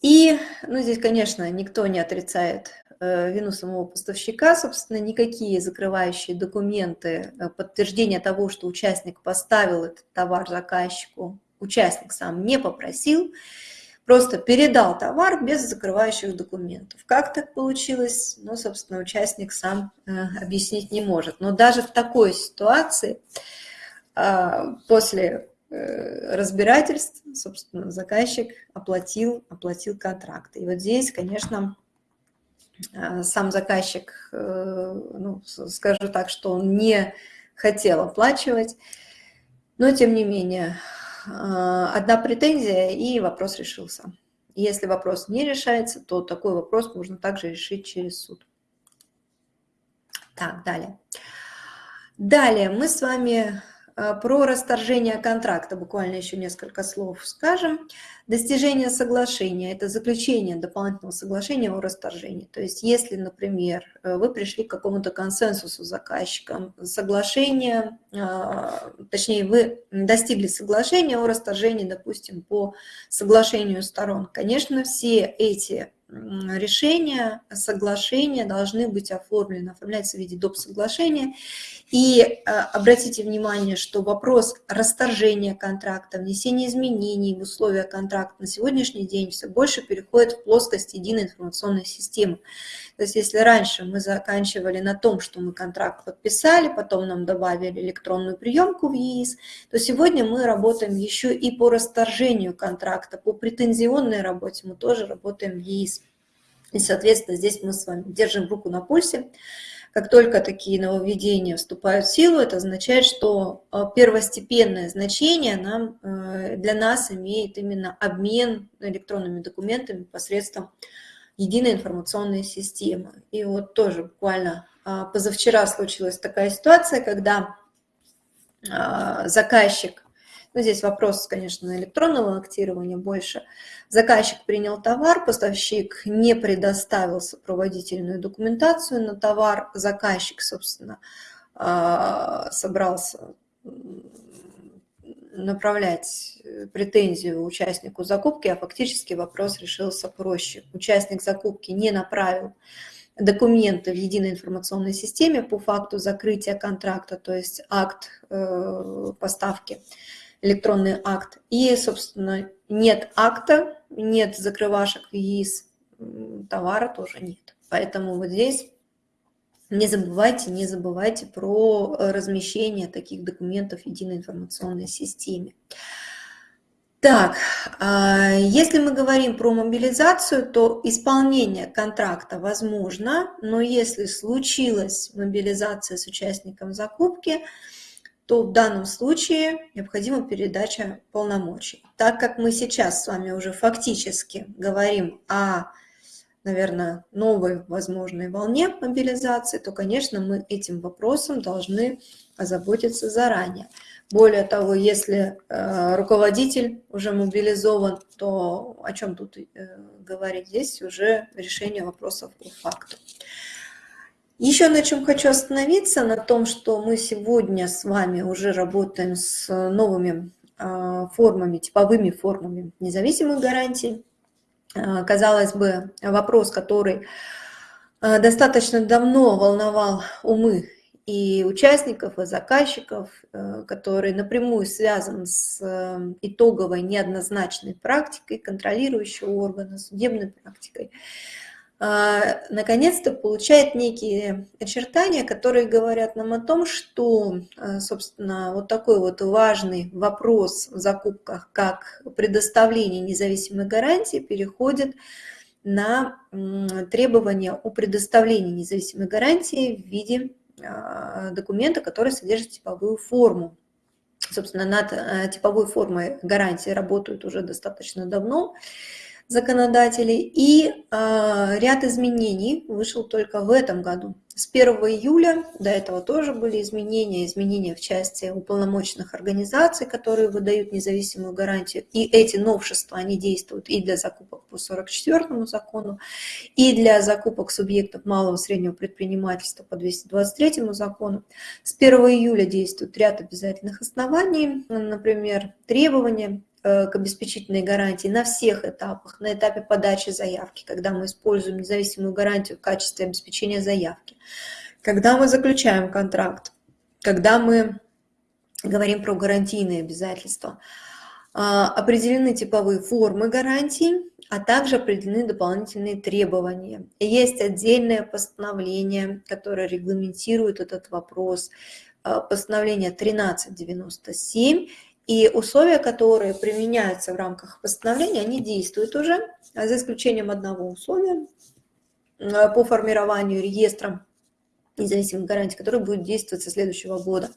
И, ну, здесь, конечно, никто не отрицает вину самого поставщика, собственно, никакие закрывающие документы, э, подтверждения того, что участник поставил этот товар заказчику, участник сам не попросил, просто передал товар без закрывающих документов. Как так получилось? Ну, собственно, участник сам э, объяснить не может. Но даже в такой ситуации после Э, разбирательств, собственно, заказчик оплатил, оплатил контракт. И вот здесь, конечно, э, сам заказчик, э, ну, скажу так, что он не хотел оплачивать, но тем не менее, одна претензия и вопрос решился. Если вопрос не решается, то такой вопрос можно также решить через суд. Так, далее. Далее мы с вами Э, про расторжение контракта буквально еще несколько слов скажем. Достижение соглашения – это заключение дополнительного соглашения о расторжении. То есть если, например, э, вы пришли к какому-то консенсусу с заказчиком, соглашение, э, точнее, вы достигли соглашения о расторжении, допустим, по соглашению сторон, конечно, все эти решения, соглашения должны быть оформлены, оформляются в виде доп. соглашения. И э, обратите внимание, что вопрос расторжения контракта, внесения изменений в условия контракта на сегодняшний день все больше переходит в плоскость единой информационной системы. То есть если раньше мы заканчивали на том, что мы контракт подписали, потом нам добавили электронную приемку в ЕИС, то сегодня мы работаем еще и по расторжению контракта, по претензионной работе мы тоже работаем в ЕИС. И, соответственно, здесь мы с вами держим руку на пульсе. Как только такие нововведения вступают в силу, это означает, что э, первостепенное значение нам, э, для нас имеет именно обмен электронными документами посредством единой информационной системы. И вот тоже буквально а, позавчера случилась такая ситуация, когда а, заказчик, ну здесь вопрос, конечно, электронного актирования больше, заказчик принял товар, поставщик не предоставил сопроводительную документацию на товар, заказчик, собственно, а, собрался направлять э, претензию участнику закупки, а фактически вопрос решился проще. Участник закупки не направил документы в единой информационной системе по факту закрытия контракта, то есть акт э, поставки, электронный акт. И, собственно, нет акта, нет закрывашек ЕИС, товара тоже нет. Поэтому вот здесь не забывайте, не забывайте про размещение таких документов в единой информационной системе. Так, а, если мы говорим про мобилизацию, то исполнение контракта возможно, но если случилась мобилизация с участником закупки, то в данном случае необходима передача полномочий. Так как мы сейчас с вами уже фактически говорим о, наверное, новой возможной волне мобилизации, то, конечно, мы этим вопросом должны озаботиться заранее. Более того, если э, руководитель уже мобилизован, то о чем тут э, говорить? Здесь уже решение вопросов по факту. Еще на чем хочу остановиться, на том, что мы сегодня с вами уже работаем с новыми э, формами, типовыми формами независимых гарантий. Э, казалось бы, вопрос, который э, достаточно давно волновал умы и участников, и заказчиков, э, который напрямую связан с итоговой неоднозначной практикой контролирующего органа, судебной практикой, наконец-то получает некие очертания, которые говорят нам о том, что, э, собственно, вот такой вот важный вопрос в закупках, как предоставление независимой гарантии, переходит на требования о предоставлении независимой гарантии в виде а, документа, который содержит типовую форму. Собственно, над типовой формой гарантии работают уже достаточно давно законодатели, и э, ряд изменений вышел только в этом году. С 1 июля, до этого тоже были изменения, изменения в части уполномоченных организаций, которые выдают независимую гарантию, и эти новшества, они действуют и для закупок по 44 закону, и для закупок субъектов малого и среднего предпринимательства по 223 закону. С 1 июля действует ряд обязательных оснований, например, требования к обеспечительной гарантии на всех этапах, на этапе подачи заявки, когда мы используем независимую гарантию в качестве обеспечения заявки, когда мы заключаем контракт, когда мы говорим про гарантийные обязательства, а, определены типовые формы гарантий, а также определены дополнительные требования. Есть отдельное постановление, которое регламентирует этот вопрос, а, постановление 1397, и условия, которые применяются в рамках постановления, они действуют уже, за исключением одного условия э, по формированию реестра независимых гарантий, который будет действовать со следующего года.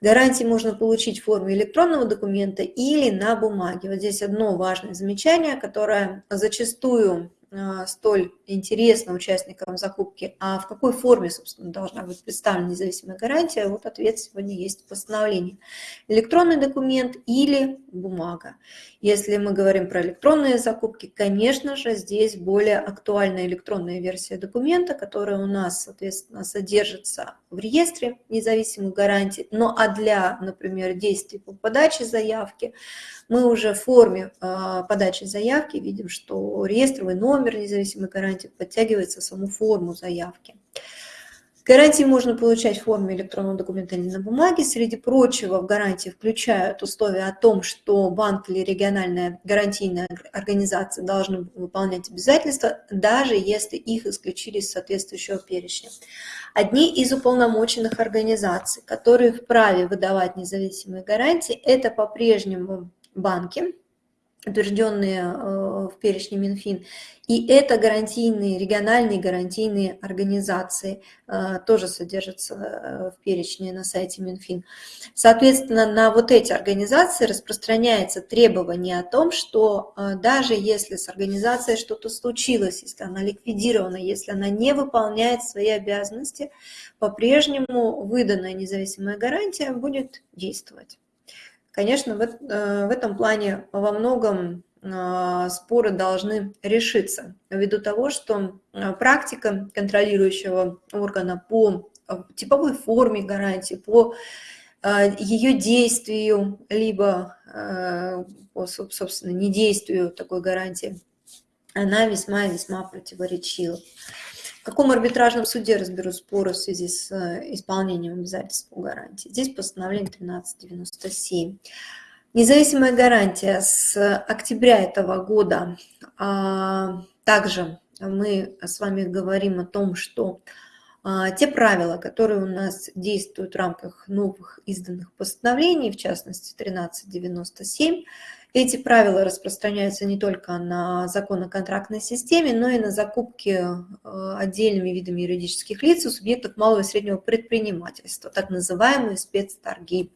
Гарантии можно получить в форме электронного документа или на бумаге. Вот здесь одно важное замечание, которое зачастую а, столь интересно участникам закупки, а в какой форме, собственно, должна быть представлена независимая гарантия, вот ответ сегодня есть в постановлении. Электронный документ или бумага. Если мы говорим про электронные закупки, конечно же, здесь более актуальная электронная версия документа, которая у нас, соответственно, содержится в реестре независимых гарантий, но а для, например, действий по подаче заявки, мы уже в форме а, подачи заявки видим, что реестровый номер независимой гарантии подтягивается саму форму заявки. Гарантии можно получать в форме электронного документа или на бумаге. Среди прочего в гарантии включают условия о том, что банк или региональная гарантийная организация должны выполнять обязательства, даже если их исключили из соответствующего перечня. Одни из уполномоченных организаций, которые вправе выдавать независимые гарантии, это по-прежнему банки, утвержденные э, в перечне Минфин, и это гарантийные, региональные гарантийные организации, э, тоже содержатся э, в перечне на сайте Минфин. Соответственно, на вот эти организации распространяется требование о том, что даже если с организацией что-то случилось, если она ликвидирована, если она не выполняет свои обязанности, по-прежнему выданная независимая гарантия будет действовать. Конечно, в, э, в этом плане во многом э, споры должны решиться ввиду того, что э, практика контролирующего органа по типовой форме гарантии, по ее действию, либо по, собственно, недействию такой гарантии, она весьма-весьма противоречива. Каком арбитражном суде разберут споры в связи с э, исполнением обязательств по гарантии? Здесь постановление 1397. Независимая гарантия с октября этого года. А, также мы с вами говорим о том, что а, те правила, которые у нас действуют в рамках новых изданных постановлений, в частности 1397, эти правила распространяются не только на закон о контрактной системе, но и на закупки э, отдельными видами юридических лиц у субъектов малого и среднего предпринимательства, так называемые спецторги.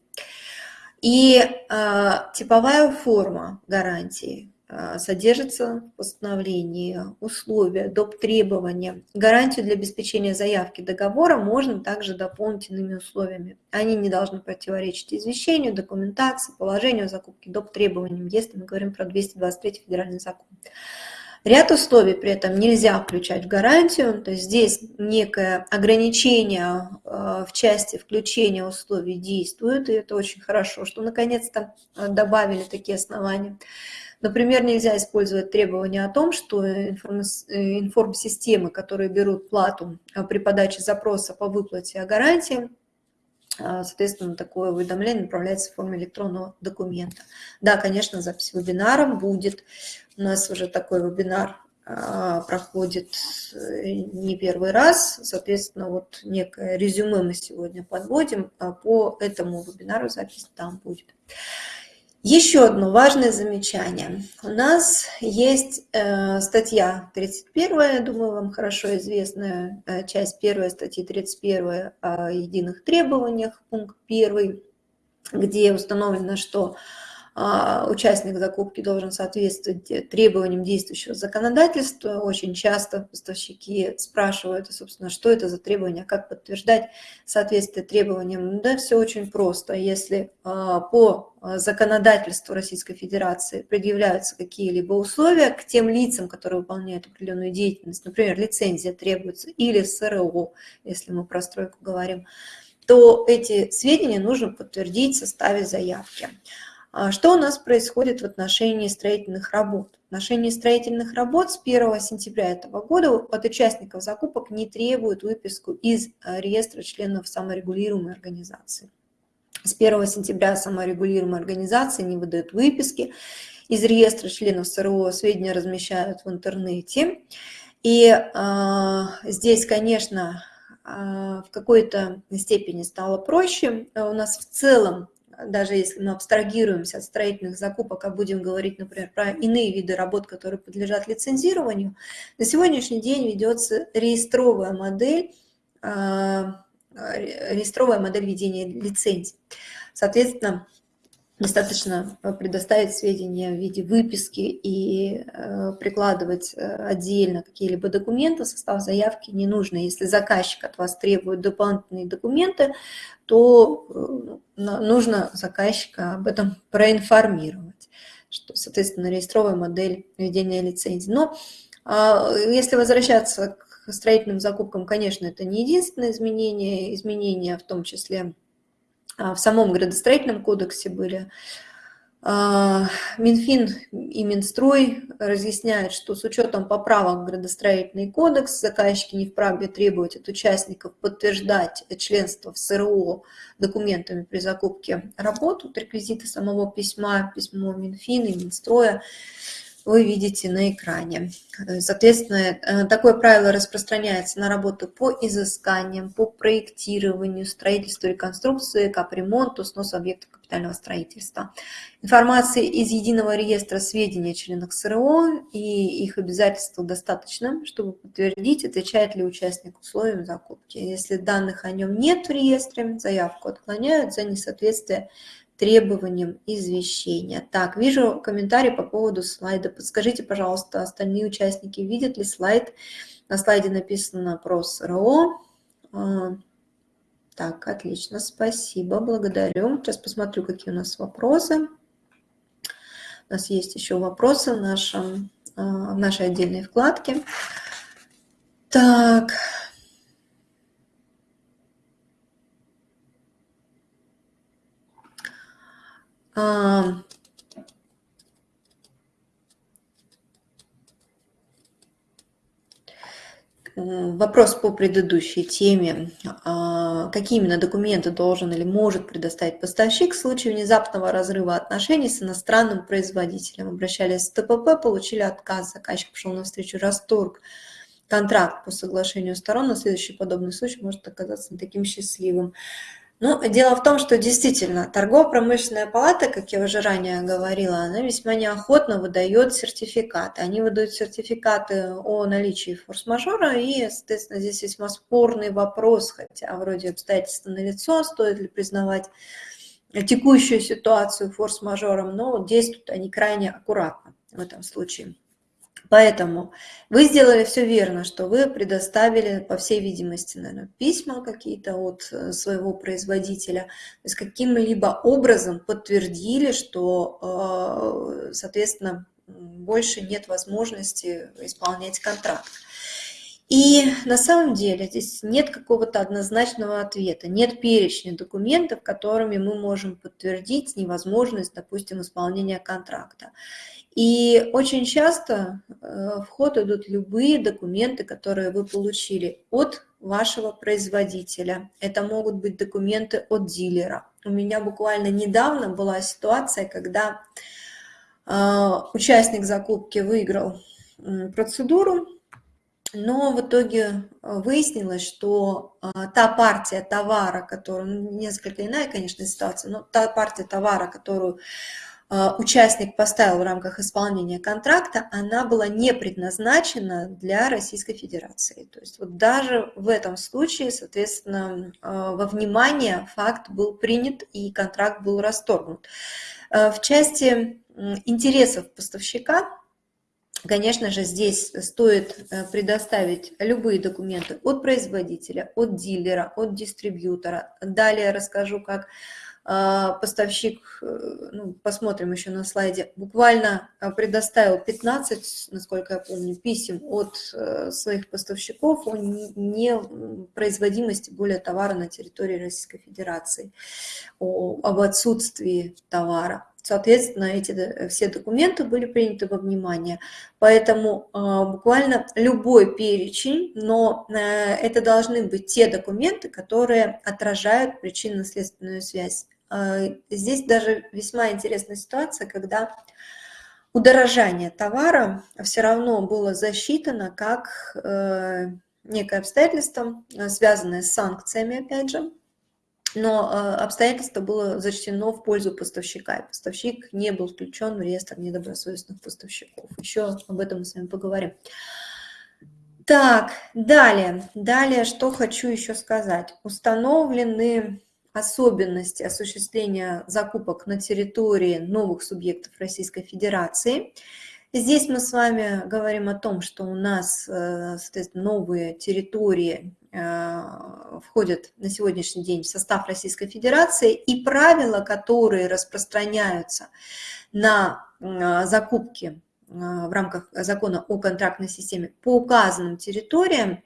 И э, типовая форма гарантии содержится в постановлении условия, доп. требования. Гарантию для обеспечения заявки договора можно также дополнить иными условиями. Они не должны противоречить извещению, документации, положению закупки, доп. требованиям, если мы говорим про 223 федеральный закон. Ряд условий при этом нельзя включать в гарантию, то есть здесь некое ограничение а, в части включения условий действует, и это очень хорошо, что наконец-то добавили такие основания. Например, нельзя использовать требования о том, что информ-системы, которые берут плату а, при подаче запроса по выплате о гарантии, а, соответственно, такое уведомление направляется в форме электронного документа. Да, конечно, запись вебинара будет. У нас уже такой вебинар а, проходит э, не первый раз. Соответственно, вот некое резюме мы сегодня подводим. По этому вебинару запись там будет. Еще одно важное замечание. У нас есть э, статья 31, я думаю, вам хорошо известная, э, часть 1 статьи 31 о единых требованиях, пункт 1, где установлено, что участник закупки должен соответствовать требованиям действующего законодательства. Очень часто поставщики спрашивают, собственно, что это за требования, как подтверждать соответствие требованиям. Да, все очень просто. Если а, по законодательству Российской Федерации предъявляются какие-либо условия к тем лицам, которые выполняют определенную деятельность, например, лицензия требуется или СРО, если мы про стройку говорим, то эти сведения нужно подтвердить в составе заявки. А что у нас происходит в отношении строительных работ? В отношении строительных работ с 1 сентября этого года от участников закупок не требуют выписку из а, реестра членов саморегулируемой организации. С 1 сентября саморегулируемые организации не выдают выписки из реестра членов СРО, сведения размещают в интернете. И э, здесь, конечно, э, в какой-то степени стало проще. У нас в целом даже если мы абстрагируемся от строительных закупок, а будем говорить, например, про иные виды работ, которые подлежат лицензированию, на сегодняшний день ведется реестровая модель, а, реестровая модель ведения лицензий. Соответственно, достаточно предоставить сведения в виде выписки и э, прикладывать э, отдельно какие-либо документы состав заявки не нужно. Если заказчик от вас требует дополнительные документы, то э, нужно заказчика об этом проинформировать, что, соответственно, реестровая модель ведения лицензии. Но а, если возвращаться к строительным закупкам, конечно, это не единственное изменение, изменения в том числе в самом градостроительном кодексе были. А, Минфин и Минстрой разъясняют, что с учетом поправок в градостроительный кодекс заказчики не вправе требовать от участников подтверждать членство в СРО документами при закупке работ. Вот реквизиты самого письма, письмо Минфина и Минстроя вы видите на экране. Соответственно, э, такое правило распространяется на работу по изысканиям, по проектированию, строительству, реконструкции, капремонту, снос объектов капитального строительства. Информации из единого реестра сведений о членах СРО и их обязательств достаточно, чтобы подтвердить, отвечает ли участник условиям закупки. Если данных о нем нет в реестре, заявку отклоняют за несоответствие требованиям извещения. Так, вижу комментарий по поводу слайда. Подскажите, пожалуйста, остальные участники видят ли слайд? На слайде написано про СРО. А, так, отлично, спасибо, благодарю. Сейчас посмотрю, какие у нас вопросы. У нас есть еще вопросы в, нашем, а, в нашей отдельной вкладке. Так, А, вопрос по предыдущей теме. А, какие именно документы должен или может предоставить поставщик в случае внезапного разрыва отношений с иностранным производителем? Обращались в ТПП, получили отказ, заказчик пошел навстречу, расторг контракт по соглашению сторон, на следующий подобный случай может оказаться не таким счастливым. Ну, дело в том, что действительно торгово-промышленная палата, как я уже ранее говорила, она весьма неохотно выдает сертификаты. Они выдают сертификаты о наличии форс-мажора, и, соответственно, здесь весьма спорный вопрос, хотя вроде обстоятельства налицо, стоит ли признавать текущую ситуацию форс-мажором, но действуют они крайне аккуратно в этом случае. Поэтому вы сделали все верно, что вы предоставили, по всей видимости, наверное, письма какие-то от э, своего производителя, то есть каким-либо образом подтвердили, что, э, соответственно, больше нет возможности исполнять контракт. И на самом деле здесь нет какого-то однозначного ответа, нет перечня документов, которыми мы можем подтвердить невозможность, допустим, исполнения контракта. И очень часто э, в ход идут любые документы, которые вы получили от вашего производителя. Это могут быть документы от дилера. У меня буквально недавно была ситуация, когда э, участник закупки выиграл процедуру, но в итоге выяснилось, что э, та партия товара, которую, ну, несколько иная, конечно, ситуация, но та партия товара, которую участник поставил в рамках исполнения контракта, она была не предназначена для Российской Федерации. То есть вот даже в этом случае, соответственно, а, во внимание факт был принят и контракт был расторгнут. А, в части интересов поставщика, Конечно же, здесь стоит э, предоставить любые документы от производителя, от дилера, от дистрибьютора. Далее расскажу, как поставщик, э, ну, посмотрим еще на слайде, буквально а, предоставил 15, насколько я помню, писем от э, своих поставщиков о непроизводимости более товара на территории Российской Федерации, о, об отсутствии товара. Соответственно, эти все документы были приняты во внимание. Поэтому э, буквально любой перечень, но э, это должны быть те документы, которые отражают причинно-следственную связь. А, здесь даже весьма интересная ситуация, когда удорожание товара все равно было засчитано как э, некое обстоятельство, э, связанное с санкциями, опять же, но э, обстоятельство было зачтено в пользу поставщика, и поставщик не был включен в реестр недобросовестных поставщиков. Еще об этом мы с вами поговорим. Так, далее, далее, что хочу еще сказать. Установлены особенности осуществления закупок на территории новых субъектов Российской Федерации. Здесь мы с вами говорим о том, что у нас э, соответственно, новые территории э, входят на сегодняшний день в состав Российской Федерации, и правила, которые распространяются на э, закупки в рамках закона о контрактной системе по указанным территориям,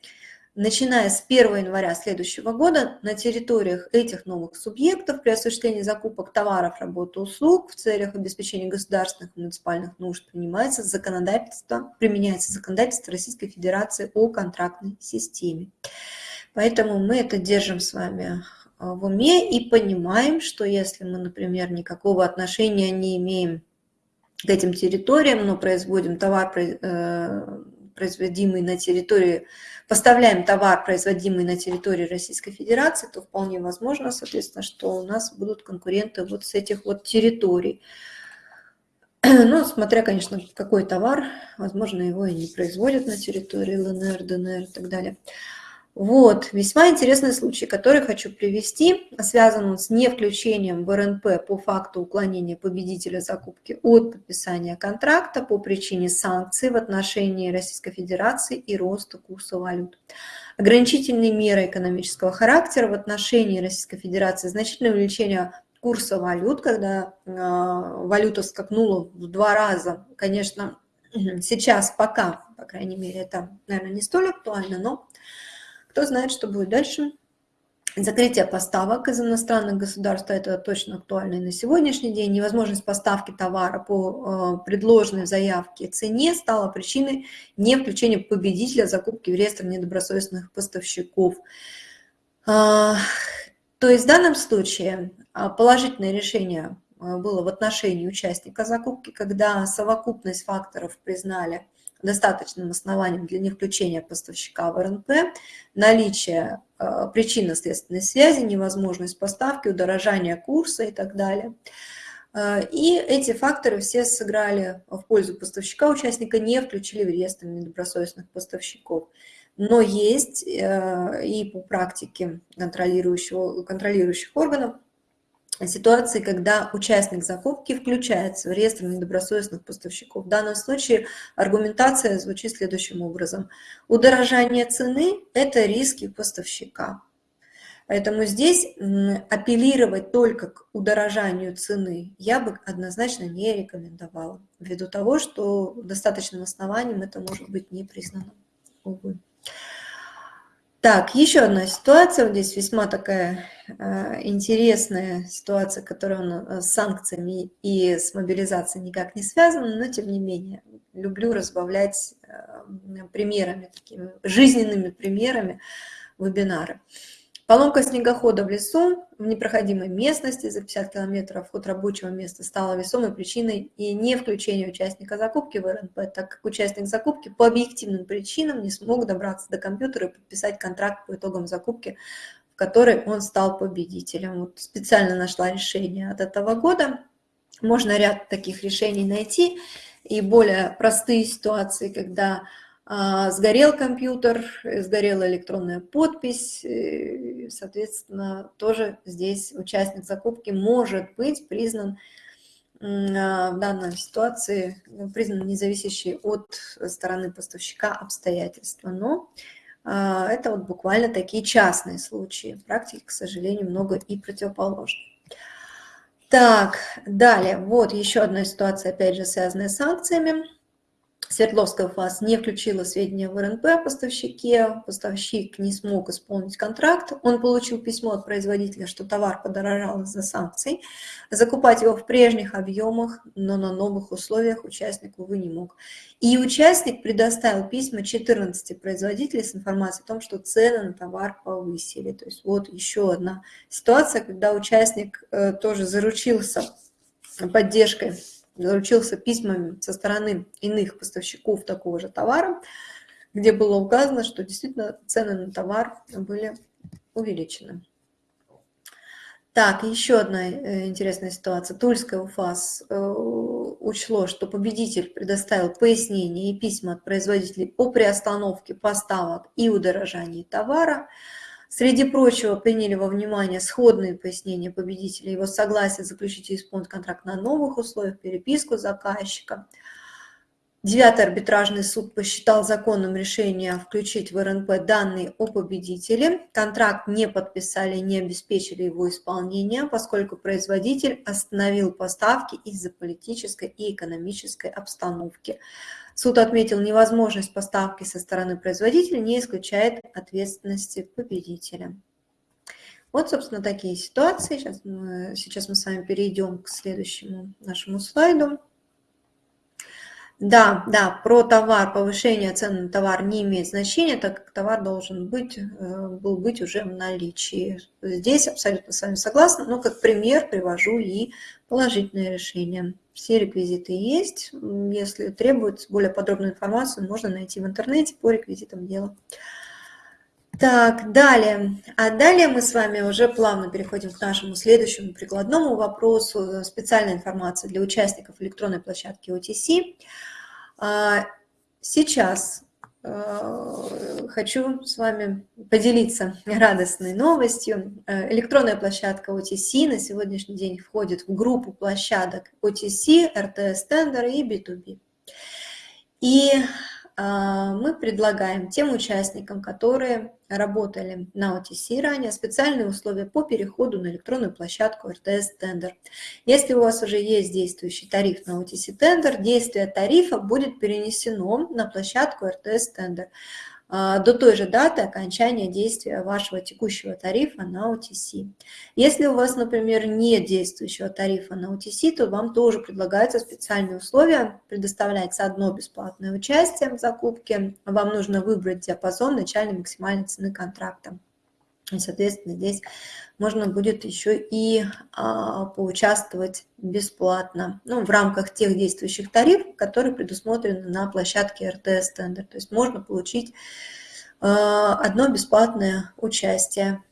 начиная с 1 января следующего года на территориях этих новых субъектов при осуществлении закупок товаров, работы, услуг в целях обеспечения государственных и муниципальных нужд принимается законодательство, применяется законодательство Российской Федерации о контрактной системе. Поэтому мы это держим с вами а, в уме и понимаем, что если мы, например, никакого отношения не имеем к этим территориям, но производим товар, э, производимый на территории, поставляем товар, производимый на территории Российской Федерации, то вполне возможно, соответственно, что у нас будут конкуренты вот с этих вот территорий. (clears throat) Ну, смотря, конечно, какой товар, возможно, его и не производят на территории ЛНР, ДНР и так далее. Вот, весьма интересный случай, который хочу привести, связан с невключением в РНП по факту уклонения победителя закупки от подписания контракта по причине санкций в отношении Российской Федерации и роста курса валют. Ограничительные меры экономического характера в отношении Российской Федерации, значительное увеличение курса валют, когда э, валюта скакнула в два раза, конечно, (clears throat) сейчас пока, по крайней мере, это, наверное, не столь актуально, но кто знает, что будет дальше. Закрытие поставок из иностранных государств, это точно актуально и на сегодняшний день. Невозможность поставки товара по э, предложенной заявке цене стала причиной не включения победителя закупки в реестр недобросовестных поставщиков. А, то есть в данном случае а, положительное решение а, было в отношении участника закупки, когда совокупность факторов признали достаточным основанием для невключения поставщика в РНП, наличие э, причинно-следственной связи, невозможность поставки, удорожание курса и так далее. Э, и эти факторы все сыграли в пользу поставщика, участника не включили в реестр недобросовестных поставщиков. Но есть э, и по практике контролирующего, контролирующих органов ситуации, когда участник закупки включается в реестр недобросовестных поставщиков. В данном случае аргументация звучит следующим образом. Удорожание цены – это риски поставщика. Поэтому здесь апеллировать только к удорожанию цены я бы однозначно не рекомендовала, ввиду того, что достаточным основанием это может быть не признано. Увы. Так, еще одна ситуация, здесь весьма такая интересная ситуация, которая э, с санкциями и с мобилизацией никак не связана, но тем не менее люблю разбавлять э, примерами, такими жизненными примерами вебинары. Поломка снегохода в лесу в непроходимой местности за 50 километров от рабочего места стала весомой причиной и не включения участника закупки в РНП, так как участник закупки по объективным причинам не смог добраться до компьютера и подписать контракт по итогам закупки, которой он стал победителем. Вот специально нашла решение от этого года. Можно ряд таких решений найти и более простые ситуации, когда а, сгорел компьютер, сгорела электронная подпись, соответственно, тоже здесь участник закупки может быть признан а, в данной ситуации, признан независящий от стороны поставщика обстоятельства. Но это вот буквально такие частные случаи. В практике, к сожалению, много и противоположных. Так, далее, вот еще одна ситуация, опять же, связанная с санкциями. Свердловская ФАС не включила сведения в РНП о поставщике, поставщик не смог исполнить контракт, он получил письмо от производителя, что товар подорожал из-за санкций, закупать его в прежних объемах, но на новых условиях участник, увы, не мог. И участник предоставил письма 14 производителей с информацией о том, что цены на товар повысили. То есть вот еще одна ситуация, когда участник э, тоже заручился поддержкой заручился письмами со стороны иных поставщиков такого же товара, где было указано, что действительно цены на товар были увеличены. Так, еще одна э, интересная ситуация. Тульская УФАС э, учло, что победитель предоставил пояснения и письма от производителей о приостановке поставок и удорожании товара. Среди прочего приняли во внимание сходные пояснения победителя, его согласие заключить исполнить контракт на новых условиях, переписку заказчика. Девятый арбитражный суд посчитал законным решение включить в РНП данные о победителе. Контракт не подписали, не обеспечили его исполнение, поскольку производитель остановил поставки из-за политической и экономической обстановки. Суд отметил, невозможность поставки со стороны производителя не исключает ответственности победителя. Вот, собственно, такие ситуации. Сейчас мы, сейчас мы с вами перейдем к следующему нашему слайду. Да, да, про товар, повышение цен на товар не имеет значения, так как товар должен быть, э, был быть уже в наличии. Здесь абсолютно с вами согласна, но как пример привожу и положительное решение. Все реквизиты есть. Если требуется более подробную информацию, можно найти в интернете по реквизитам дела. Так, далее. А далее мы с вами уже плавно переходим к нашему следующему прикладному вопросу. Специальная информация для участников электронной площадки OTC. А, сейчас хочу с вами поделиться радостной новостью. Э, электронная площадка OTC на сегодняшний день входит в группу площадок OTC, RTS Tender и B2B. И а, мы предлагаем тем участникам, которые работали на OTC ранее, специальные условия по переходу на электронную площадку RTS Tender. Если у вас уже есть действующий тариф на OTC Tender, действие тарифа будет перенесено на площадку RTS Tender. А, до той же даты окончания действия вашего текущего тарифа на OTC. Если у вас, например, нет действующего тарифа на OTC, то вам тоже предлагаются специальные условия. Предоставляется одно бесплатное участие в закупке. Вам нужно выбрать диапазон начальной максимальной цены контракта. Соответственно, здесь можно будет еще и а, поучаствовать бесплатно ну, в рамках тех действующих тарифов, которые предусмотрены на площадке РТС Тендер. То есть можно получить а, одно бесплатное участие.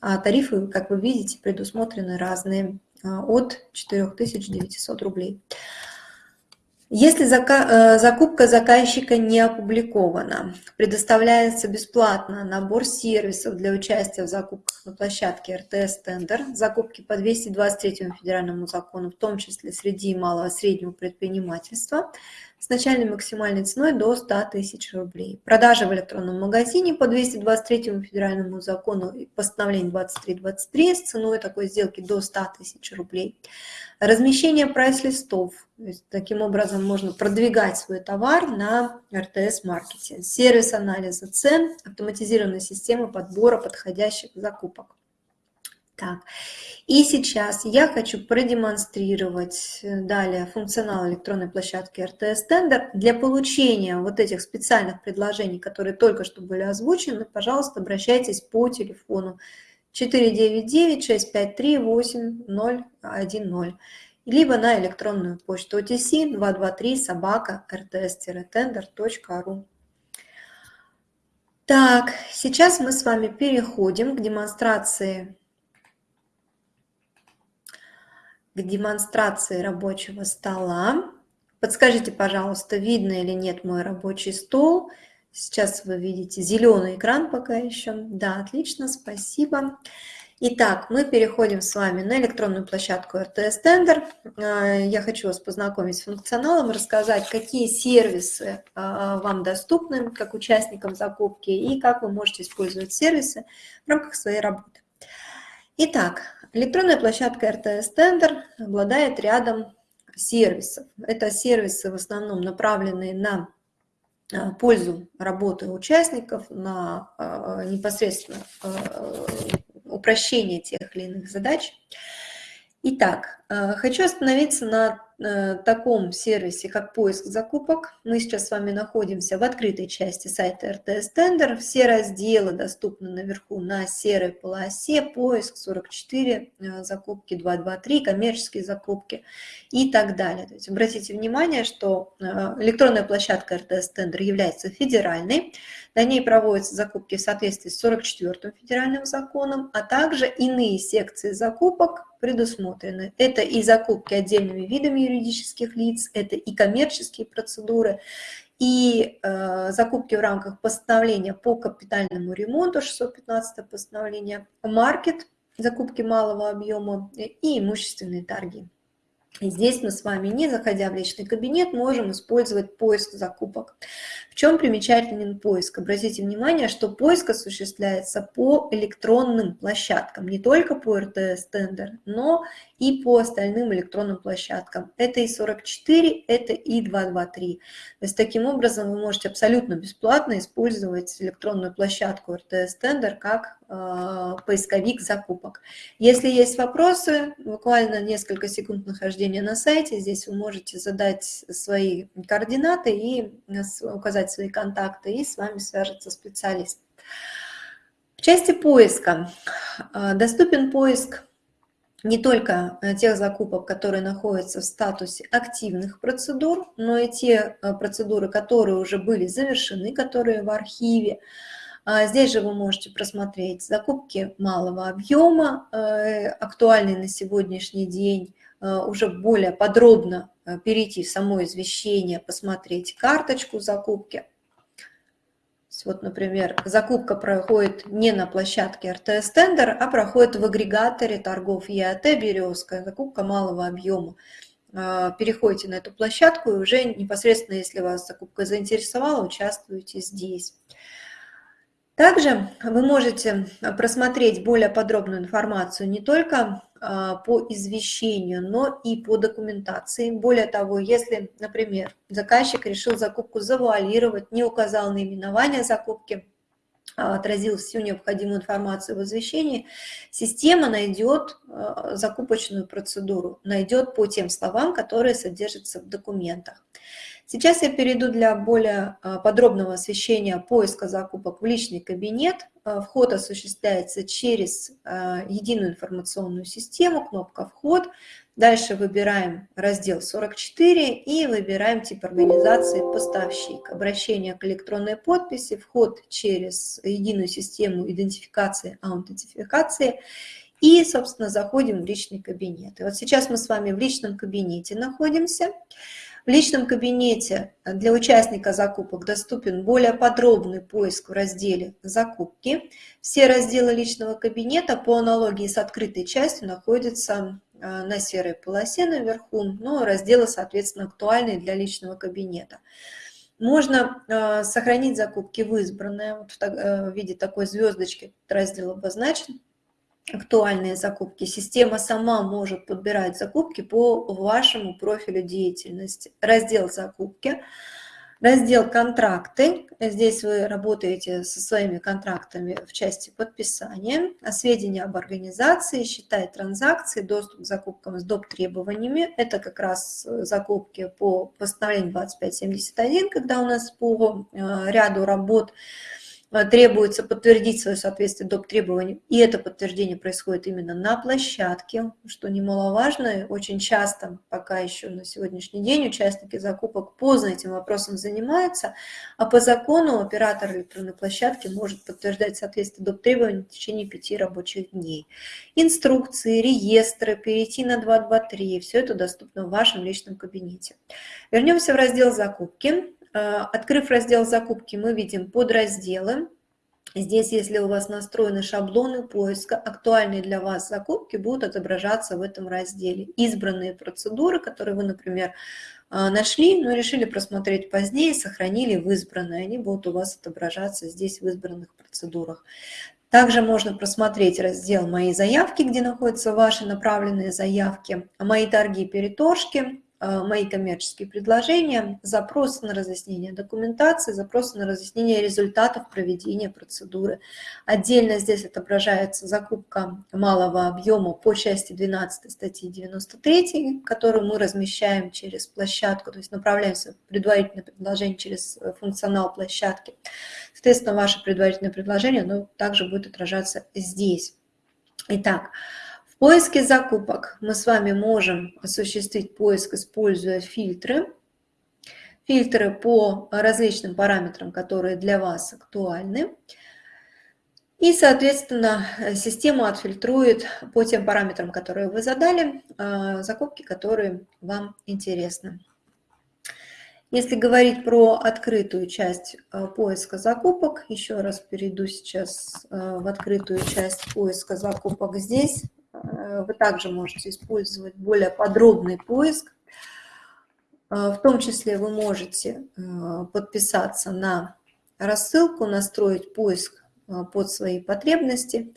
А тарифы, как вы видите, предусмотрены разные а, от 4900 рублей. Если э, закупка заказчика не опубликована, предоставляется бесплатно набор сервисов для участия в закупках на площадке РТС Тендер, закупки по 223 федеральному закону, в том числе среди малого и среднего предпринимательства, с начальной максимальной ценой до 100 тысяч рублей. Продажи в электронном магазине по 223 федеральному закону и постановлению 2323 с ценой такой сделки до 100 тысяч рублей. Размещение прайс-листов. Таким образом можно продвигать свой товар на РТС-маркете. Сервис анализа цен, автоматизированная система подбора подходящих закупок. Так, и сейчас я хочу продемонстрировать э, далее функционал электронной площадки RTS Tender. Для получения вот этих специальных предложений, которые только что были озвучены, пожалуйста, обращайтесь по телефону 499-653-8010, либо на электронную почту OTC 223 собака rts-tender.ru. Так, сейчас мы с вами переходим к демонстрации к демонстрации рабочего стола. Подскажите, пожалуйста, видно или нет мой рабочий стол. Сейчас вы видите зеленый экран пока еще. Да, отлично, спасибо. Итак, мы переходим с вами на электронную площадку RTS Tender. А, я хочу вас познакомить с функционалом, рассказать, какие сервисы а, вам доступны как участникам закупки и как вы можете использовать сервисы в рамках своей работы. Итак, электронная площадка RTS Tender обладает рядом сервисов. Это сервисы в основном направленные на а, пользу работы участников, на а, непосредственно а, упрощение тех или иных задач. Итак, хочу остановиться на Э, таком сервисе, как поиск закупок. Мы сейчас с вами находимся в открытой части сайта RTS Tender. Все разделы доступны наверху на серой полосе. Поиск 44, э, закупки 223, коммерческие закупки и так далее. То есть обратите внимание, что э, электронная площадка RTS Tender является федеральной. На ней проводятся закупки в соответствии с 44 федеральным законом, а также иные секции закупок предусмотрены. Это и закупки отдельными видами юридических лиц, это и коммерческие процедуры, и э, закупки в рамках постановления по капитальному ремонту, 615 постановление, маркет, закупки малого объема и имущественные торги. Здесь мы с вами, не заходя в личный кабинет, можем использовать поиск закупок. В чем примечателен поиск? Обратите внимание, что поиск осуществляется по электронным площадкам, не только по РТС тендер, но и по остальным электронным площадкам. Это и 44, это и 223. То есть таким образом вы можете абсолютно бесплатно использовать электронную площадку РТС тендер как э, поисковик закупок. Если есть вопросы, буквально несколько секунд нахождения на сайте, здесь вы можете задать свои координаты и указать свои контакты, и с вами свяжется специалист. В части поиска э, доступен поиск не только э, тех закупок, которые находятся в статусе активных процедур, но и те э, процедуры, которые уже были завершены, которые в архиве. А здесь же вы можете просмотреть закупки малого объема, э, актуальные на сегодняшний день, уже более подробно перейти в само извещение, посмотреть карточку закупки – вот, например, закупка проходит не на площадке РТС Тендер, а проходит в агрегаторе торгов ЕАТ «Березка», закупка малого объема. А, переходите на эту площадку и уже непосредственно, если вас закупка заинтересовала, участвуете здесь. Также вы можете просмотреть более подробную информацию не только по извещению, но и по документации. Более того, если, например, заказчик решил закупку завуалировать, не указал наименование закупки, а, отразил всю необходимую информацию в извещении, система найдет а, закупочную процедуру, найдет по тем словам, которые содержатся в документах. Сейчас я перейду для более а, подробного освещения поиска закупок в личный кабинет. А, вход осуществляется через а, единую информационную систему, кнопка «Вход». Дальше выбираем раздел 44 и выбираем тип организации «Поставщик». Обращение к электронной подписи, вход через единую систему идентификации, аутентификации и, собственно, заходим в личный кабинет. И вот сейчас мы с вами в личном кабинете находимся. В личном кабинете для участника закупок доступен более подробный поиск в разделе «Закупки». Все разделы личного кабинета по аналогии с открытой частью находятся э, на серой полосе наверху, но разделы, соответственно, актуальные для личного кабинета. Можно э, сохранить закупки в избранное, вот в, э, в виде такой звездочки раздел обозначен актуальные закупки. Система сама может подбирать закупки по вашему профилю деятельности. Раздел «Закупки», раздел «Контракты». Здесь вы работаете со своими контрактами в части подписания, сведения об организации, считай транзакции, доступ к закупкам с доп. требованиями. Это как раз закупки по постановлению 2571, когда у нас по э, ряду работ Э, требуется подтвердить свое соответствие доп. требованиям, и это подтверждение происходит именно на площадке, что немаловажно. Очень часто, пока еще на сегодняшний день, участники закупок поздно этим вопросом занимаются, а по закону оператор электронной площадки может подтверждать соответствие доп. требований в течение пяти рабочих дней. Инструкции, реестры, перейти на 223, все это доступно в вашем личном кабинете. Вернемся в раздел «Закупки». Э, открыв раздел «Закупки», мы видим подразделы. Здесь, если у вас настроены шаблоны поиска, актуальные для вас закупки будут отображаться в этом разделе. Избранные процедуры, которые вы, например, э, нашли, но решили просмотреть позднее, сохранили в избранные, они будут у вас отображаться здесь в избранных процедурах. Также можно просмотреть раздел «Мои заявки», где находятся ваши направленные заявки, «Мои торги и переторжки», мои коммерческие предложения, запросы на разъяснение документации, запросы на разъяснение результатов проведения процедуры. Отдельно здесь отображается закупка малого объема по части 12 статьи 93, которую мы размещаем через площадку, то есть направляемся в предварительное предложение через э, функционал площадки. Соответственно, ваше предварительное предложение оно также будет отражаться здесь. Итак, в поиске закупок мы с вами можем осуществить поиск, используя фильтры. Фильтры по различным параметрам, которые для вас актуальны. И, соответственно, система отфильтрует по тем параметрам, которые вы задали, а, закупки, которые вам интересны. Если говорить про открытую часть а, поиска закупок, еще раз перейду сейчас а, в открытую часть поиска закупок здесь. Э, вы также можете использовать более подробный поиск. Э, в том числе вы можете э, подписаться на рассылку, настроить поиск под свои потребности.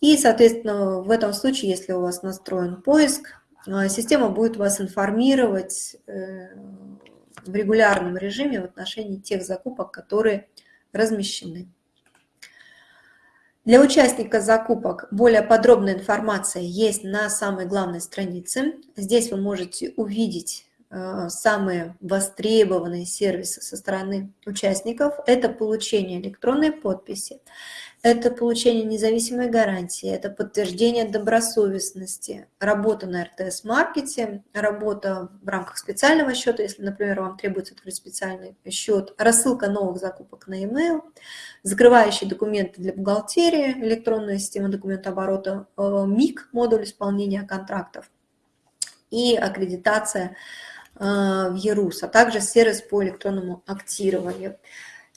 И, соответственно, в этом случае, если у вас настроен поиск, система будет вас информировать в регулярном режиме в отношении тех закупок, которые размещены. Для участника закупок более подробная информация есть на самой главной странице. Здесь вы можете увидеть э, самые востребованные сервисы со стороны участников. Это получение электронной подписи, это получение независимой гарантии, это подтверждение добросовестности, работа на РТС-маркете, работа в рамках специального счета, если, например, вам требуется открыть специальный счет, рассылка новых закупок на e-mail, закрывающие документы для бухгалтерии, электронная система документооборота, э, МИК, модуль исполнения контрактов и аккредитация э, в ЕРУС, а также сервис по электронному актированию.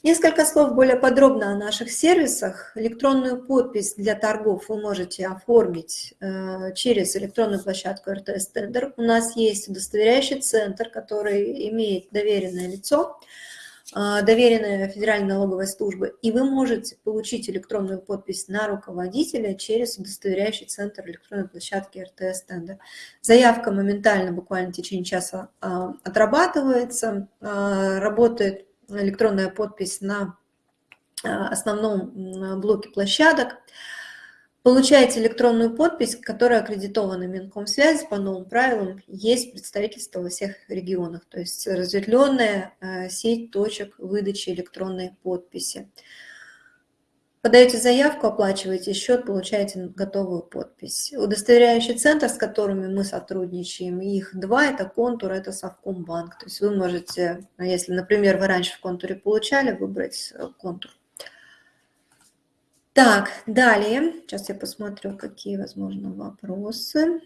Несколько слов более подробно о наших сервисах. Электронную подпись для торгов вы можете оформить э, через электронную площадку РТС Тендер. У нас есть удостоверяющий центр, который имеет доверенное лицо. а, доверенная Федеральной налоговой службы, и вы можете получить электронную подпись на руководителя через удостоверяющий центр электронной площадки РТС-тендер. Заявка моментально, буквально в течение часа а, отрабатывается, а, работает электронная подпись на основном блоке площадок. Получаете электронную подпись, которая аккредитована Минкомсвязи по новым правилам. Есть представительство во всех регионах, то есть разветвленная э, сеть точек выдачи электронной подписи. Подаете заявку, оплачиваете счет, получаете готовую подпись. Удостоверяющий центр, с которыми мы сотрудничаем, их два, это контур, это Совкомбанк. То есть вы можете, если, например, вы раньше в контуре получали, выбрать э, контур. Так, далее. Сейчас я посмотрю, какие, возможно, вопросы.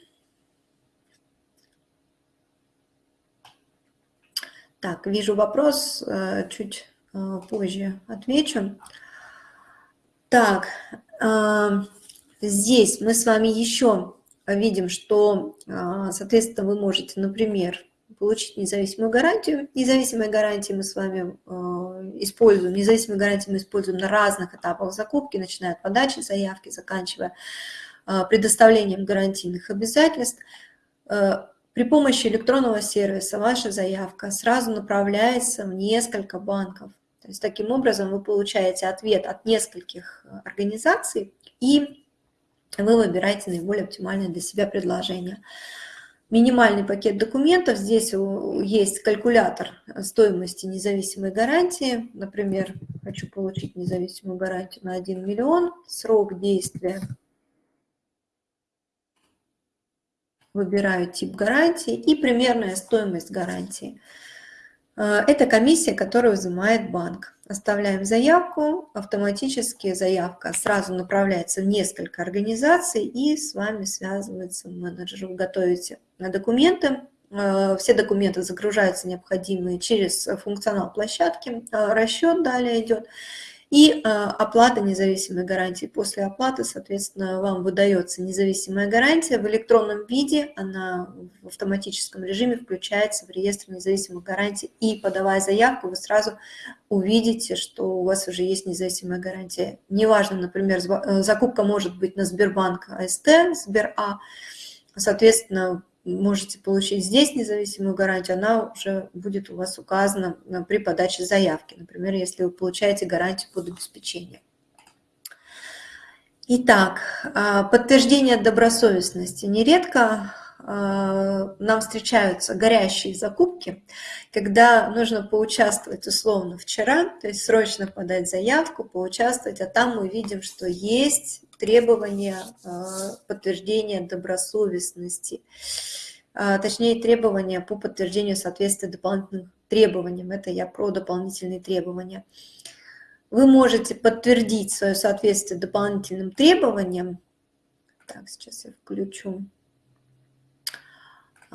Так, вижу вопрос, э, чуть э, позже отвечу. Так, э, здесь мы с вами еще видим, что, соответственно, вы можете, например, получить независимую гарантию. Независимые гарантии мы с вами э, используем, независимые гарантии мы используем на разных этапах закупки, начиная от подачи заявки, заканчивая предоставлением гарантийных обязательств. При помощи электронного сервиса ваша заявка сразу направляется в несколько банков. То есть таким образом вы получаете ответ от нескольких организаций, и вы выбираете наиболее оптимальное для себя предложение минимальный пакет документов. Здесь есть калькулятор стоимости независимой гарантии. Например, хочу получить независимую гарантию на 1 миллион. Срок действия. Выбираю тип гарантии и примерная стоимость гарантии. Э, это комиссия, которую взимает банк. Оставляем заявку, автоматически заявка сразу направляется в несколько организаций и с вами связывается менеджер. Вы готовите документы, э, все документы загружаются необходимые через функционал площадки, э, расчет далее идет. И э, оплата независимой гарантии. После оплаты, соответственно, вам выдается независимая гарантия в электронном виде, она в автоматическом режиме включается в реестр независимых гарантий. И подавая заявку, вы сразу увидите, что у вас уже есть независимая гарантия. Неважно, например, э, закупка может быть на Сбербанк АСТ, Сбер-А, соответственно, можете получить здесь независимую гарантию, она уже будет у вас указана э, при подаче заявки. Например, если вы получаете гарантию под обеспечение. Итак, а, подтверждение добросовестности. Нередко а, нам встречаются горящие закупки, когда нужно поучаствовать условно вчера, то есть срочно подать заявку, поучаствовать, а там мы видим, что есть требования а, подтверждения добросовестности, а, точнее требования по подтверждению соответствия дополнительным требованиям. Это я про дополнительные требования. Вы можете подтвердить свое соответствие дополнительным требованиям. Так, сейчас я включу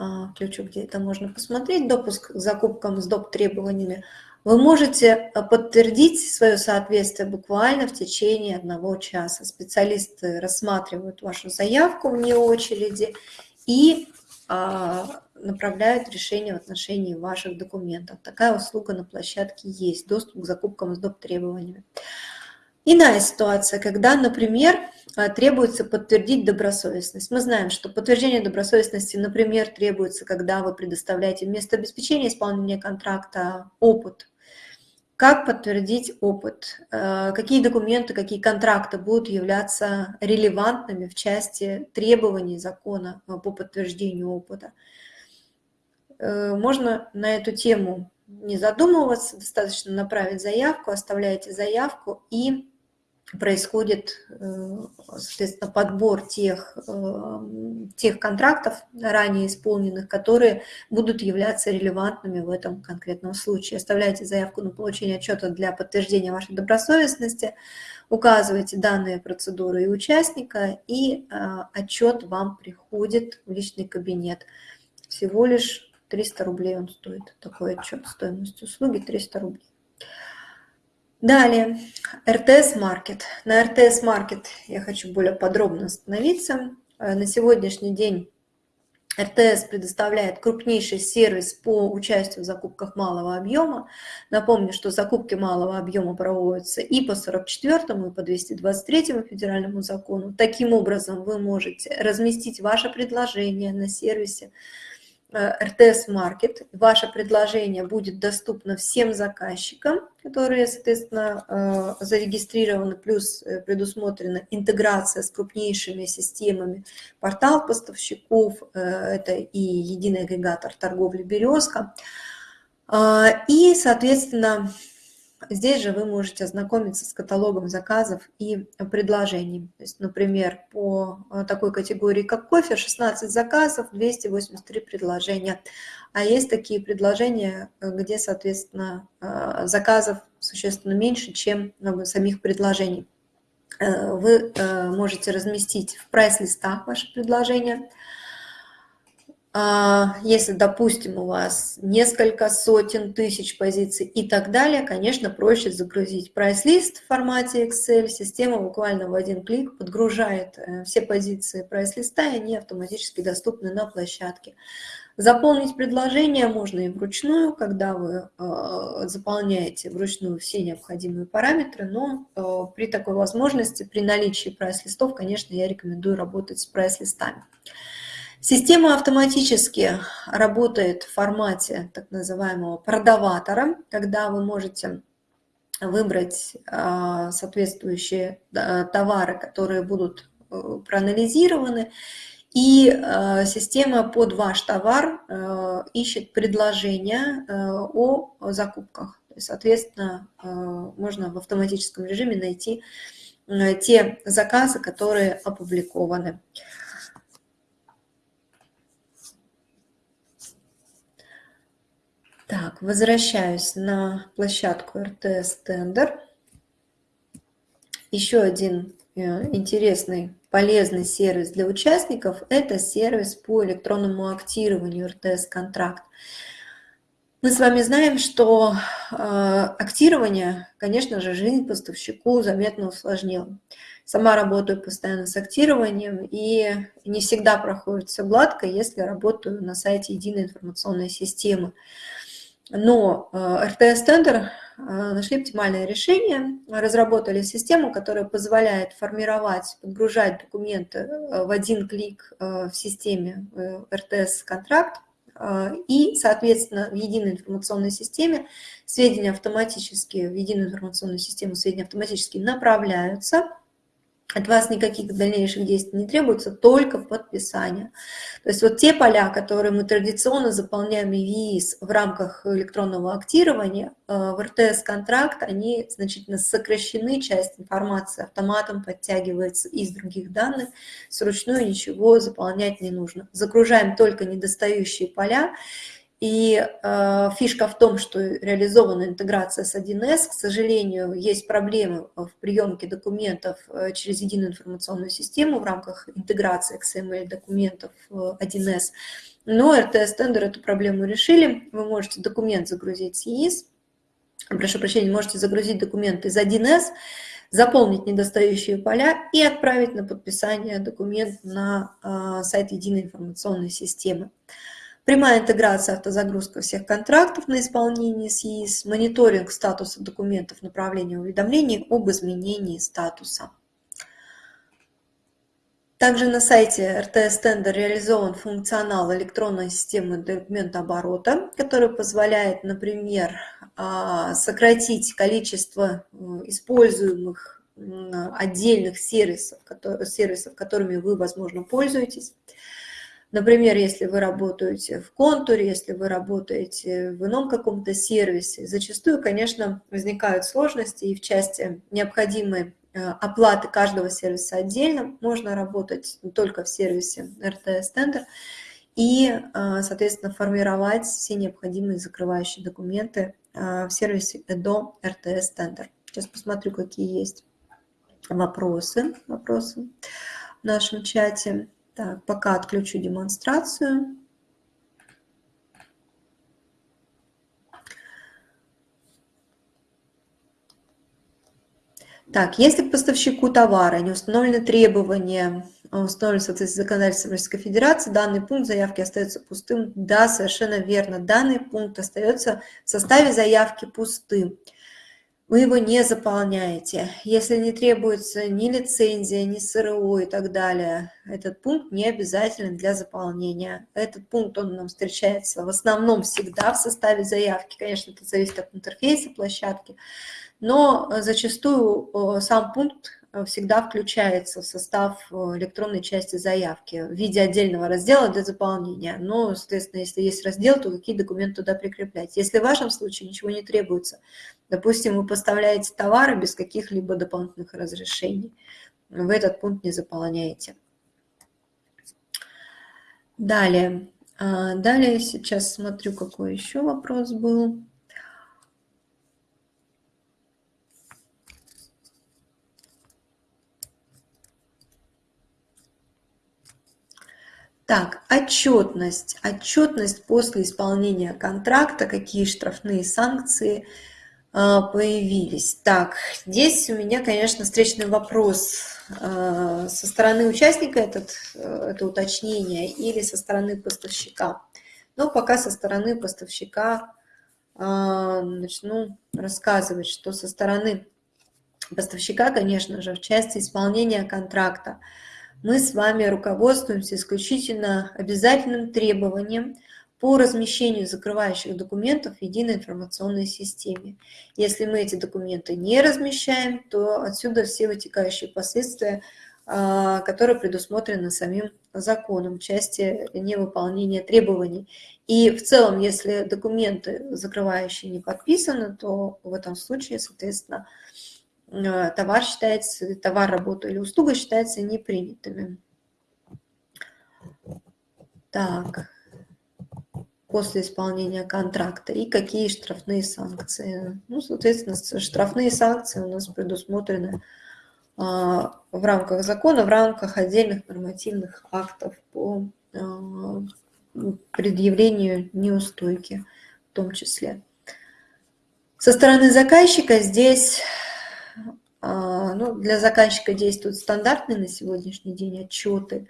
а, включу, где это можно посмотреть, допуск к закупкам с доп. требованиями вы можете э, подтвердить свое соответствие буквально в течение одного часа. Специалисты рассматривают вашу заявку вне очереди и а, направляют решение в отношении ваших документов. Такая услуга на площадке есть, доступ к закупкам с доп. требованиями. Иная ситуация, когда, например, э, требуется подтвердить добросовестность. Мы знаем, что подтверждение добросовестности, например, требуется, когда вы предоставляете вместо обеспечения исполнения контракта опыт как подтвердить опыт? Э, какие документы, какие контракты будут являться релевантными в части требований закона э, по подтверждению опыта? Э, можно на эту тему не задумываться, достаточно направить заявку, оставляете заявку и происходит, э, соответственно, подбор тех, э, тех контрактов, ранее исполненных, которые будут являться релевантными в этом конкретном случае. Оставляйте заявку на получение отчета для подтверждения вашей добросовестности, указывайте данные процедуры и участника, и э, отчет вам приходит в личный кабинет. Всего лишь 300 рублей он стоит, такой отчет, стоимость услуги 300 рублей. Далее, РТС Маркет. На РТС Маркет я хочу более подробно остановиться. Э, на сегодняшний день РТС предоставляет крупнейший сервис по участию в закупках малого объема. Напомню, что закупки малого объема проводятся и по 44 и по 223 федеральному закону. Таким образом, вы можете разместить ваше предложение на сервисе РТС Маркет. Ваше предложение будет доступно всем заказчикам, которые, соответственно, э, зарегистрированы, плюс э, предусмотрена интеграция с крупнейшими системами портал поставщиков, это и единый агрегатор торговли «Березка». И, соответственно, Здесь же вы можете ознакомиться с каталогом заказов и предложений. То есть, например, по э, такой категории, как кофе, 16 заказов, 283 предложения. А есть такие предложения, э, где, соответственно, э, заказов существенно меньше, чем самих предложений. Вы можете разместить в прайс-листах ваши предложения – если, допустим, у вас несколько сотен тысяч позиций и так далее, конечно, проще загрузить прайс-лист в формате Excel. Система буквально в один клик подгружает э, все позиции прайс-листа, и они автоматически доступны на площадке. Заполнить предложение можно и вручную, когда вы э, заполняете вручную все необходимые параметры, но э, при такой возможности, при наличии прайс-листов, конечно, я рекомендую работать с прайс-листами. Система автоматически работает в формате так называемого продаватора, когда вы можете выбрать а, соответствующие товары, которые будут э, проанализированы, и а, система под ваш товар э, ищет предложения э, о закупках. Соответственно, можно в автоматическом режиме найти те заказы, которые опубликованы. Так, возвращаюсь на площадку РТС Тендер. Еще один э, интересный, полезный сервис для участников – это сервис по электронному актированию РТС-контракт. Мы с вами знаем, что э, актирование, конечно же, жизнь поставщику заметно усложнило. Сама работаю постоянно с актированием, и не всегда проходит все гладко, если работаю на сайте единой информационной системы. Э, Tender э, нашли оптимальное решение, разработали систему, которая позволяет формировать, подгружать документы э, в один клик в системе RTS-контракт, и, соответственно, в единой информационной системе сведения автоматически, в единую информационную систему сведения автоматически направляются от вас никаких дальнейших действий не требуется, только подписание. То есть вот те поля, которые мы традиционно заполняем в ВИИС в рамках электронного актирования, э, в РТС-контракт, они значительно сокращены, часть информации автоматом подтягивается из других данных, с ручную ничего заполнять не нужно. Загружаем только недостающие поля, и э, фишка в том, что реализована интеграция с 1С. К сожалению, есть проблемы в приемке документов э, через единую информационную систему в рамках интеграции XML-документов в 1С. Но RTS-тендер эту проблему решили. Вы можете документ загрузить с ЕИС, прошу прощения, можете загрузить документ из 1С, заполнить недостающие поля и отправить на подписание документ на э, сайт единой информационной системы. Прямая интеграция автозагрузка всех контрактов на исполнение СИИС, мониторинг статуса документов направления уведомлений об изменении статуса. Также на сайте РТС Тендер реализован функционал электронной системы документооборота, который позволяет, например, а, сократить количество э, используемых отдельных сервисов, сервисов, которыми вы, возможно, пользуетесь. Например, если вы работаете в контуре, если вы работаете в ином каком-то сервисе, зачастую, конечно, возникают сложности и в части необходимой э, оплаты каждого сервиса отдельно. Можно работать только в сервисе RTS Tender и, э, соответственно, формировать все необходимые закрывающие документы э, в сервисе EDO RTS Tender. Сейчас посмотрю, какие есть вопросы, вопросы в нашем чате. Так, пока отключу демонстрацию. Так, если к поставщику товара не установлены требования, а установлены в соответствии с законодательством Российской Федерации, данный пункт заявки остается пустым. Да, совершенно верно. Данный пункт остается в составе заявки пустым. Вы его не заполняете. Если не требуется ни лицензия, ни СРО и так далее, этот пункт не обязателен для заполнения. Этот пункт, он нам встречается в основном всегда в составе заявки. Конечно, это зависит от интерфейса площадки но зачастую э, сам пункт всегда включается в состав электронной части заявки в виде отдельного раздела для заполнения. Но, соответственно, если есть раздел, то какие документы туда прикреплять. Если в вашем случае ничего не требуется, допустим, вы поставляете товары без каких-либо дополнительных разрешений, вы этот пункт не заполняете. Далее. А, далее сейчас смотрю, какой еще вопрос был. Так, отчетность. Отчетность после исполнения контракта, какие штрафные санкции а, появились. Так, здесь у меня, конечно, встречный вопрос а, со стороны участника этот, э, это уточнение или со стороны поставщика. Но пока со стороны поставщика а, начну рассказывать, что со стороны поставщика, конечно же, в части исполнения контракта – мы с вами руководствуемся исключительно обязательным требованием по размещению закрывающих документов в единой информационной системе. Если мы эти документы не размещаем, то отсюда все вытекающие последствия, а, которые предусмотрены самим законом в части невыполнения требований. И в целом, если документы закрывающие не подписаны, то в этом случае, соответственно, товар считается, товар, работа или услуга считается непринятыми. Так, после исполнения контракта и какие штрафные санкции. Ну, соответственно, штрафные санкции у нас предусмотрены а, в рамках закона, в рамках отдельных нормативных актов по а, предъявлению неустойки в том числе. Со стороны заказчика здесь ну, для заказчика действуют стандартные на сегодняшний день отчеты.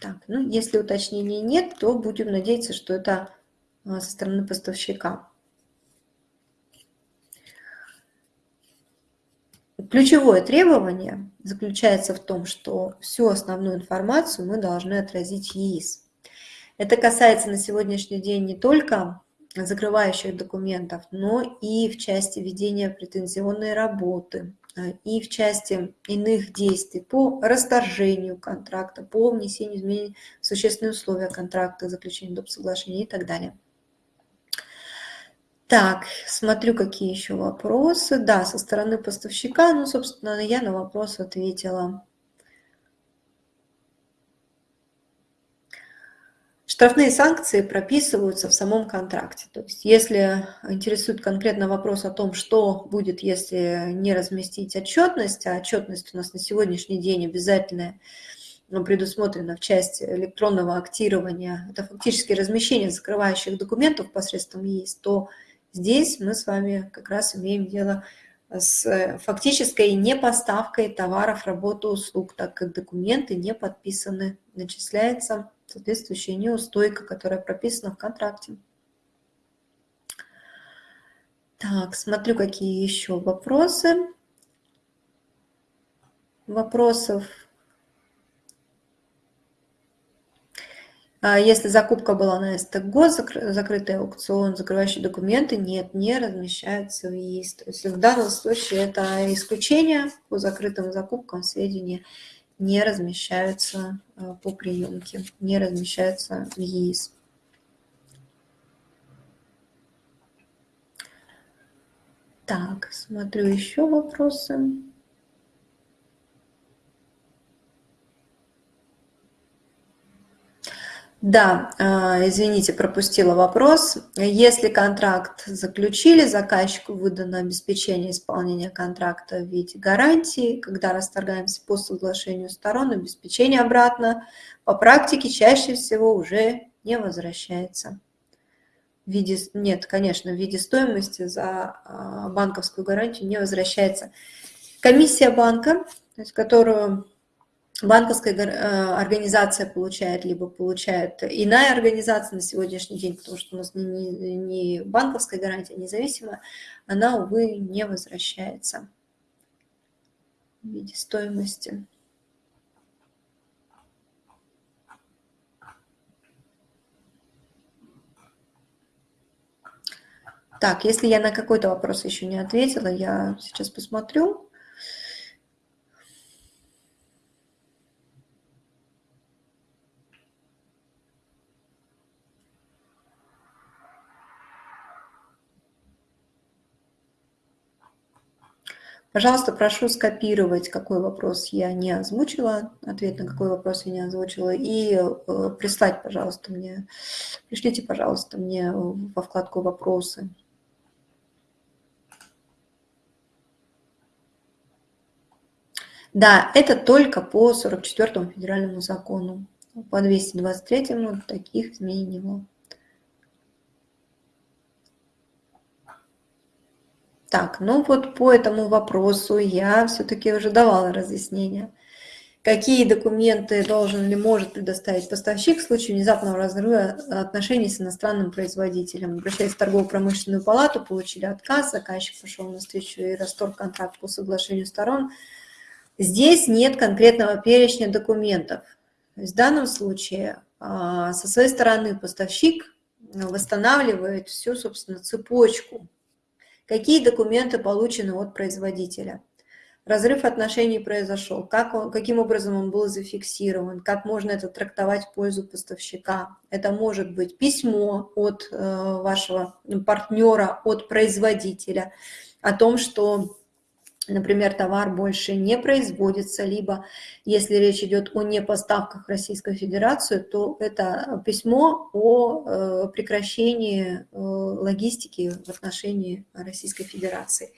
Так, ну, если уточнений нет, то будем надеяться, что это а, со стороны поставщика. Ключевое требование заключается в том, что всю основную информацию мы должны отразить ЕИС. Это касается на сегодняшний день не только закрывающих документов, но и в части ведения претензионной работы, а, и в части иных действий по расторжению контракта, по внесению изменений в существенные условия контракта, заключению доп. соглашения и так далее. Так, смотрю, какие еще вопросы. Да, со стороны поставщика, ну, собственно, я на вопрос ответила. Штрафные санкции прописываются в самом контракте. То есть если интересует конкретно вопрос о том, что будет, если не разместить отчетность, а отчетность у нас на сегодняшний день обязательная, но предусмотрена в части электронного актирования, это фактически размещение закрывающих документов посредством ЕИС, то здесь мы с вами как раз имеем дело с фактической непоставкой товаров, работы, услуг, так как документы не подписаны, начисляется соответствующая неустойка, которая прописана в контракте. Так, смотрю, какие еще вопросы. Вопросов. А если закупка была на СТГО, закрытый аукцион, закрывающие документы, нет, не размещаются в ЕИС. То есть в данном случае это исключение по закрытым закупкам сведения не размещаются э, по приемке, не размещаются в ЕИС. Так, смотрю еще вопросы. Да, а, извините, пропустила вопрос. Если контракт заключили, заказчику выдано обеспечение исполнения контракта в виде гарантии, когда расторгаемся по соглашению сторон, обеспечение обратно по практике чаще всего уже не возвращается. в виде, нет, конечно, в виде стоимости за банковскую гарантию не возвращается. Комиссия банка, которую банковская э, организация получает, либо получает иная организация на сегодняшний день, потому что у нас не, банковская гарантия независимая, она, увы, не возвращается в виде стоимости. Так, если я на какой-то вопрос еще не ответила, я сейчас посмотрю. Пожалуйста, прошу скопировать, какой вопрос я не озвучила, ответ на какой вопрос я не озвучила, и э, прислать, пожалуйста, мне, пришлите, пожалуйста, мне во вкладку «Вопросы». Да, это только по 44 федеральному закону. По 223 таких изменений не было. Так, ну вот по этому вопросу я все-таки уже давала разъяснение. Какие документы должен или может предоставить поставщик в случае внезапного разрыва отношений с иностранным производителем? Обращаясь в торгово-промышленную палату, получили отказ, заказчик пошел на встречу и расторг контракт по соглашению сторон. Здесь нет конкретного перечня документов. В данном случае а, со своей стороны поставщик восстанавливает всю, собственно, цепочку Какие документы получены от производителя? Разрыв отношений произошел. Как он, каким образом он был зафиксирован? Как можно это трактовать в пользу поставщика? Это может быть письмо от э, вашего партнера, от производителя о том, что например, товар больше не производится, либо если речь идет о непоставках в Российскую Федерацию, то это письмо о э, прекращении э, логистики в отношении Российской Федерации.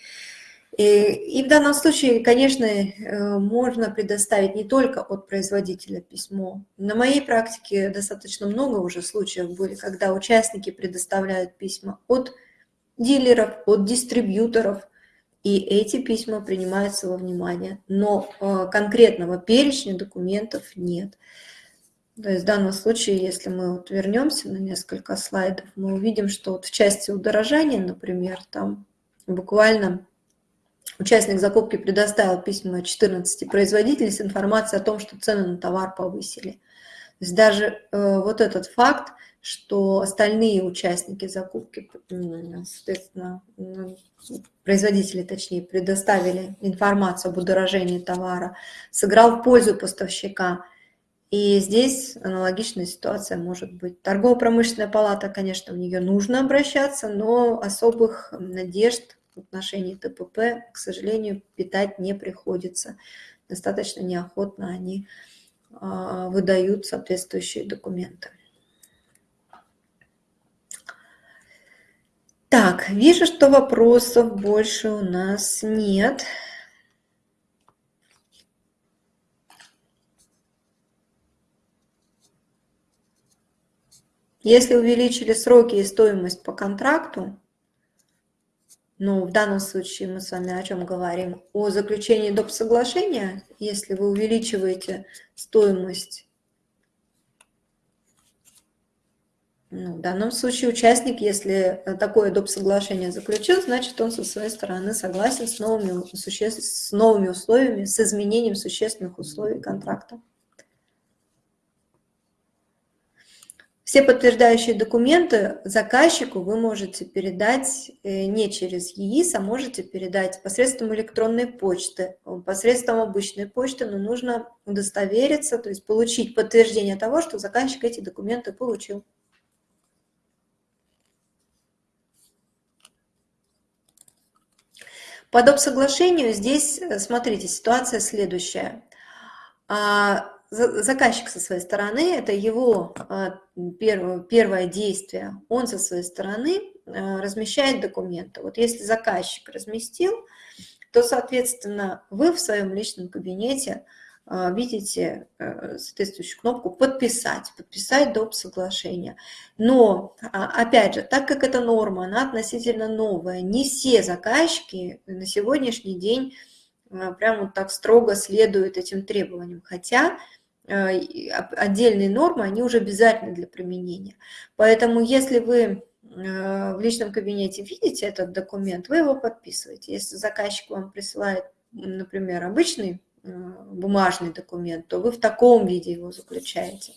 И, и в данном случае, конечно, э, можно предоставить не только от производителя письмо. На моей практике достаточно много уже случаев были, когда участники предоставляют письма от дилеров, от дистрибьюторов, и эти письма принимаются во внимание, но э, конкретного перечня документов нет. То есть в данном случае, если мы вот вернемся на несколько слайдов, мы увидим, что вот в части удорожания, например, там буквально участник закупки предоставил письма 14 производителей с информацией о том, что цены на товар повысили. То есть даже э, вот этот факт, что остальные участники закупки, соответственно, производители, точнее, предоставили информацию об удорожении товара, сыграл в пользу поставщика. И здесь аналогичная ситуация может быть. Торгово-промышленная палата, конечно, в нее нужно обращаться, но особых надежд в отношении ТПП, к сожалению, питать не приходится. Достаточно неохотно они а, выдают соответствующие документы. Так, вижу, что вопросов больше у нас нет. Если увеличили сроки и стоимость по контракту, ну, в данном случае мы с вами о чем говорим? О заключении доп. соглашения. Если вы увеличиваете стоимость Ну, в данном случае участник, если такое доп. соглашение заключил, значит, он со своей стороны согласен с новыми, суще... с новыми условиями, с изменением существенных условий контракта. Все подтверждающие документы заказчику вы можете передать э, не через ЕИС, а можете передать посредством электронной почты, посредством обычной почты, но нужно удостовериться, то есть получить подтверждение того, что заказчик эти документы получил. По доп. соглашению здесь, э, смотрите, ситуация следующая. А, заказчик со своей стороны, это его а, первое, действие, он со своей стороны а, размещает документы. Вот если заказчик разместил, то, соответственно, вы в своем личном кабинете видите э, соответствующую кнопку «Подписать», «Подписать доп. соглашения». Но, а, опять же, так как это норма, она относительно новая, не все заказчики на сегодняшний день а, прям вот так строго следуют этим требованиям, хотя отдельные нормы, они уже обязательны для применения. Поэтому если вы в личном кабинете видите этот документ, вы его подписываете. Если заказчик вам присылает, например, обычный Э, бумажный документ, то вы в таком виде его заключаете.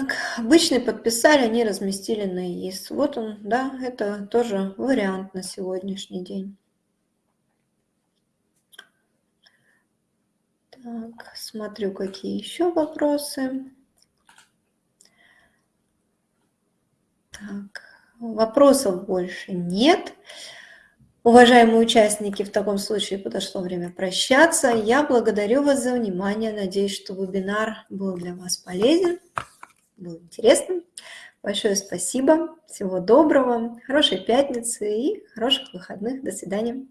Так, обычный подписали, они разместили на ИИС. Вот он, да, это тоже вариант на сегодняшний день. Так, смотрю, какие еще вопросы. Так, вопросов больше нет. Уважаемые участники, в таком случае подошло время прощаться. Я благодарю вас за внимание. Надеюсь, что вебинар был для вас полезен было интересным. Большое спасибо, всего доброго, хорошей пятницы и хороших выходных. До свидания.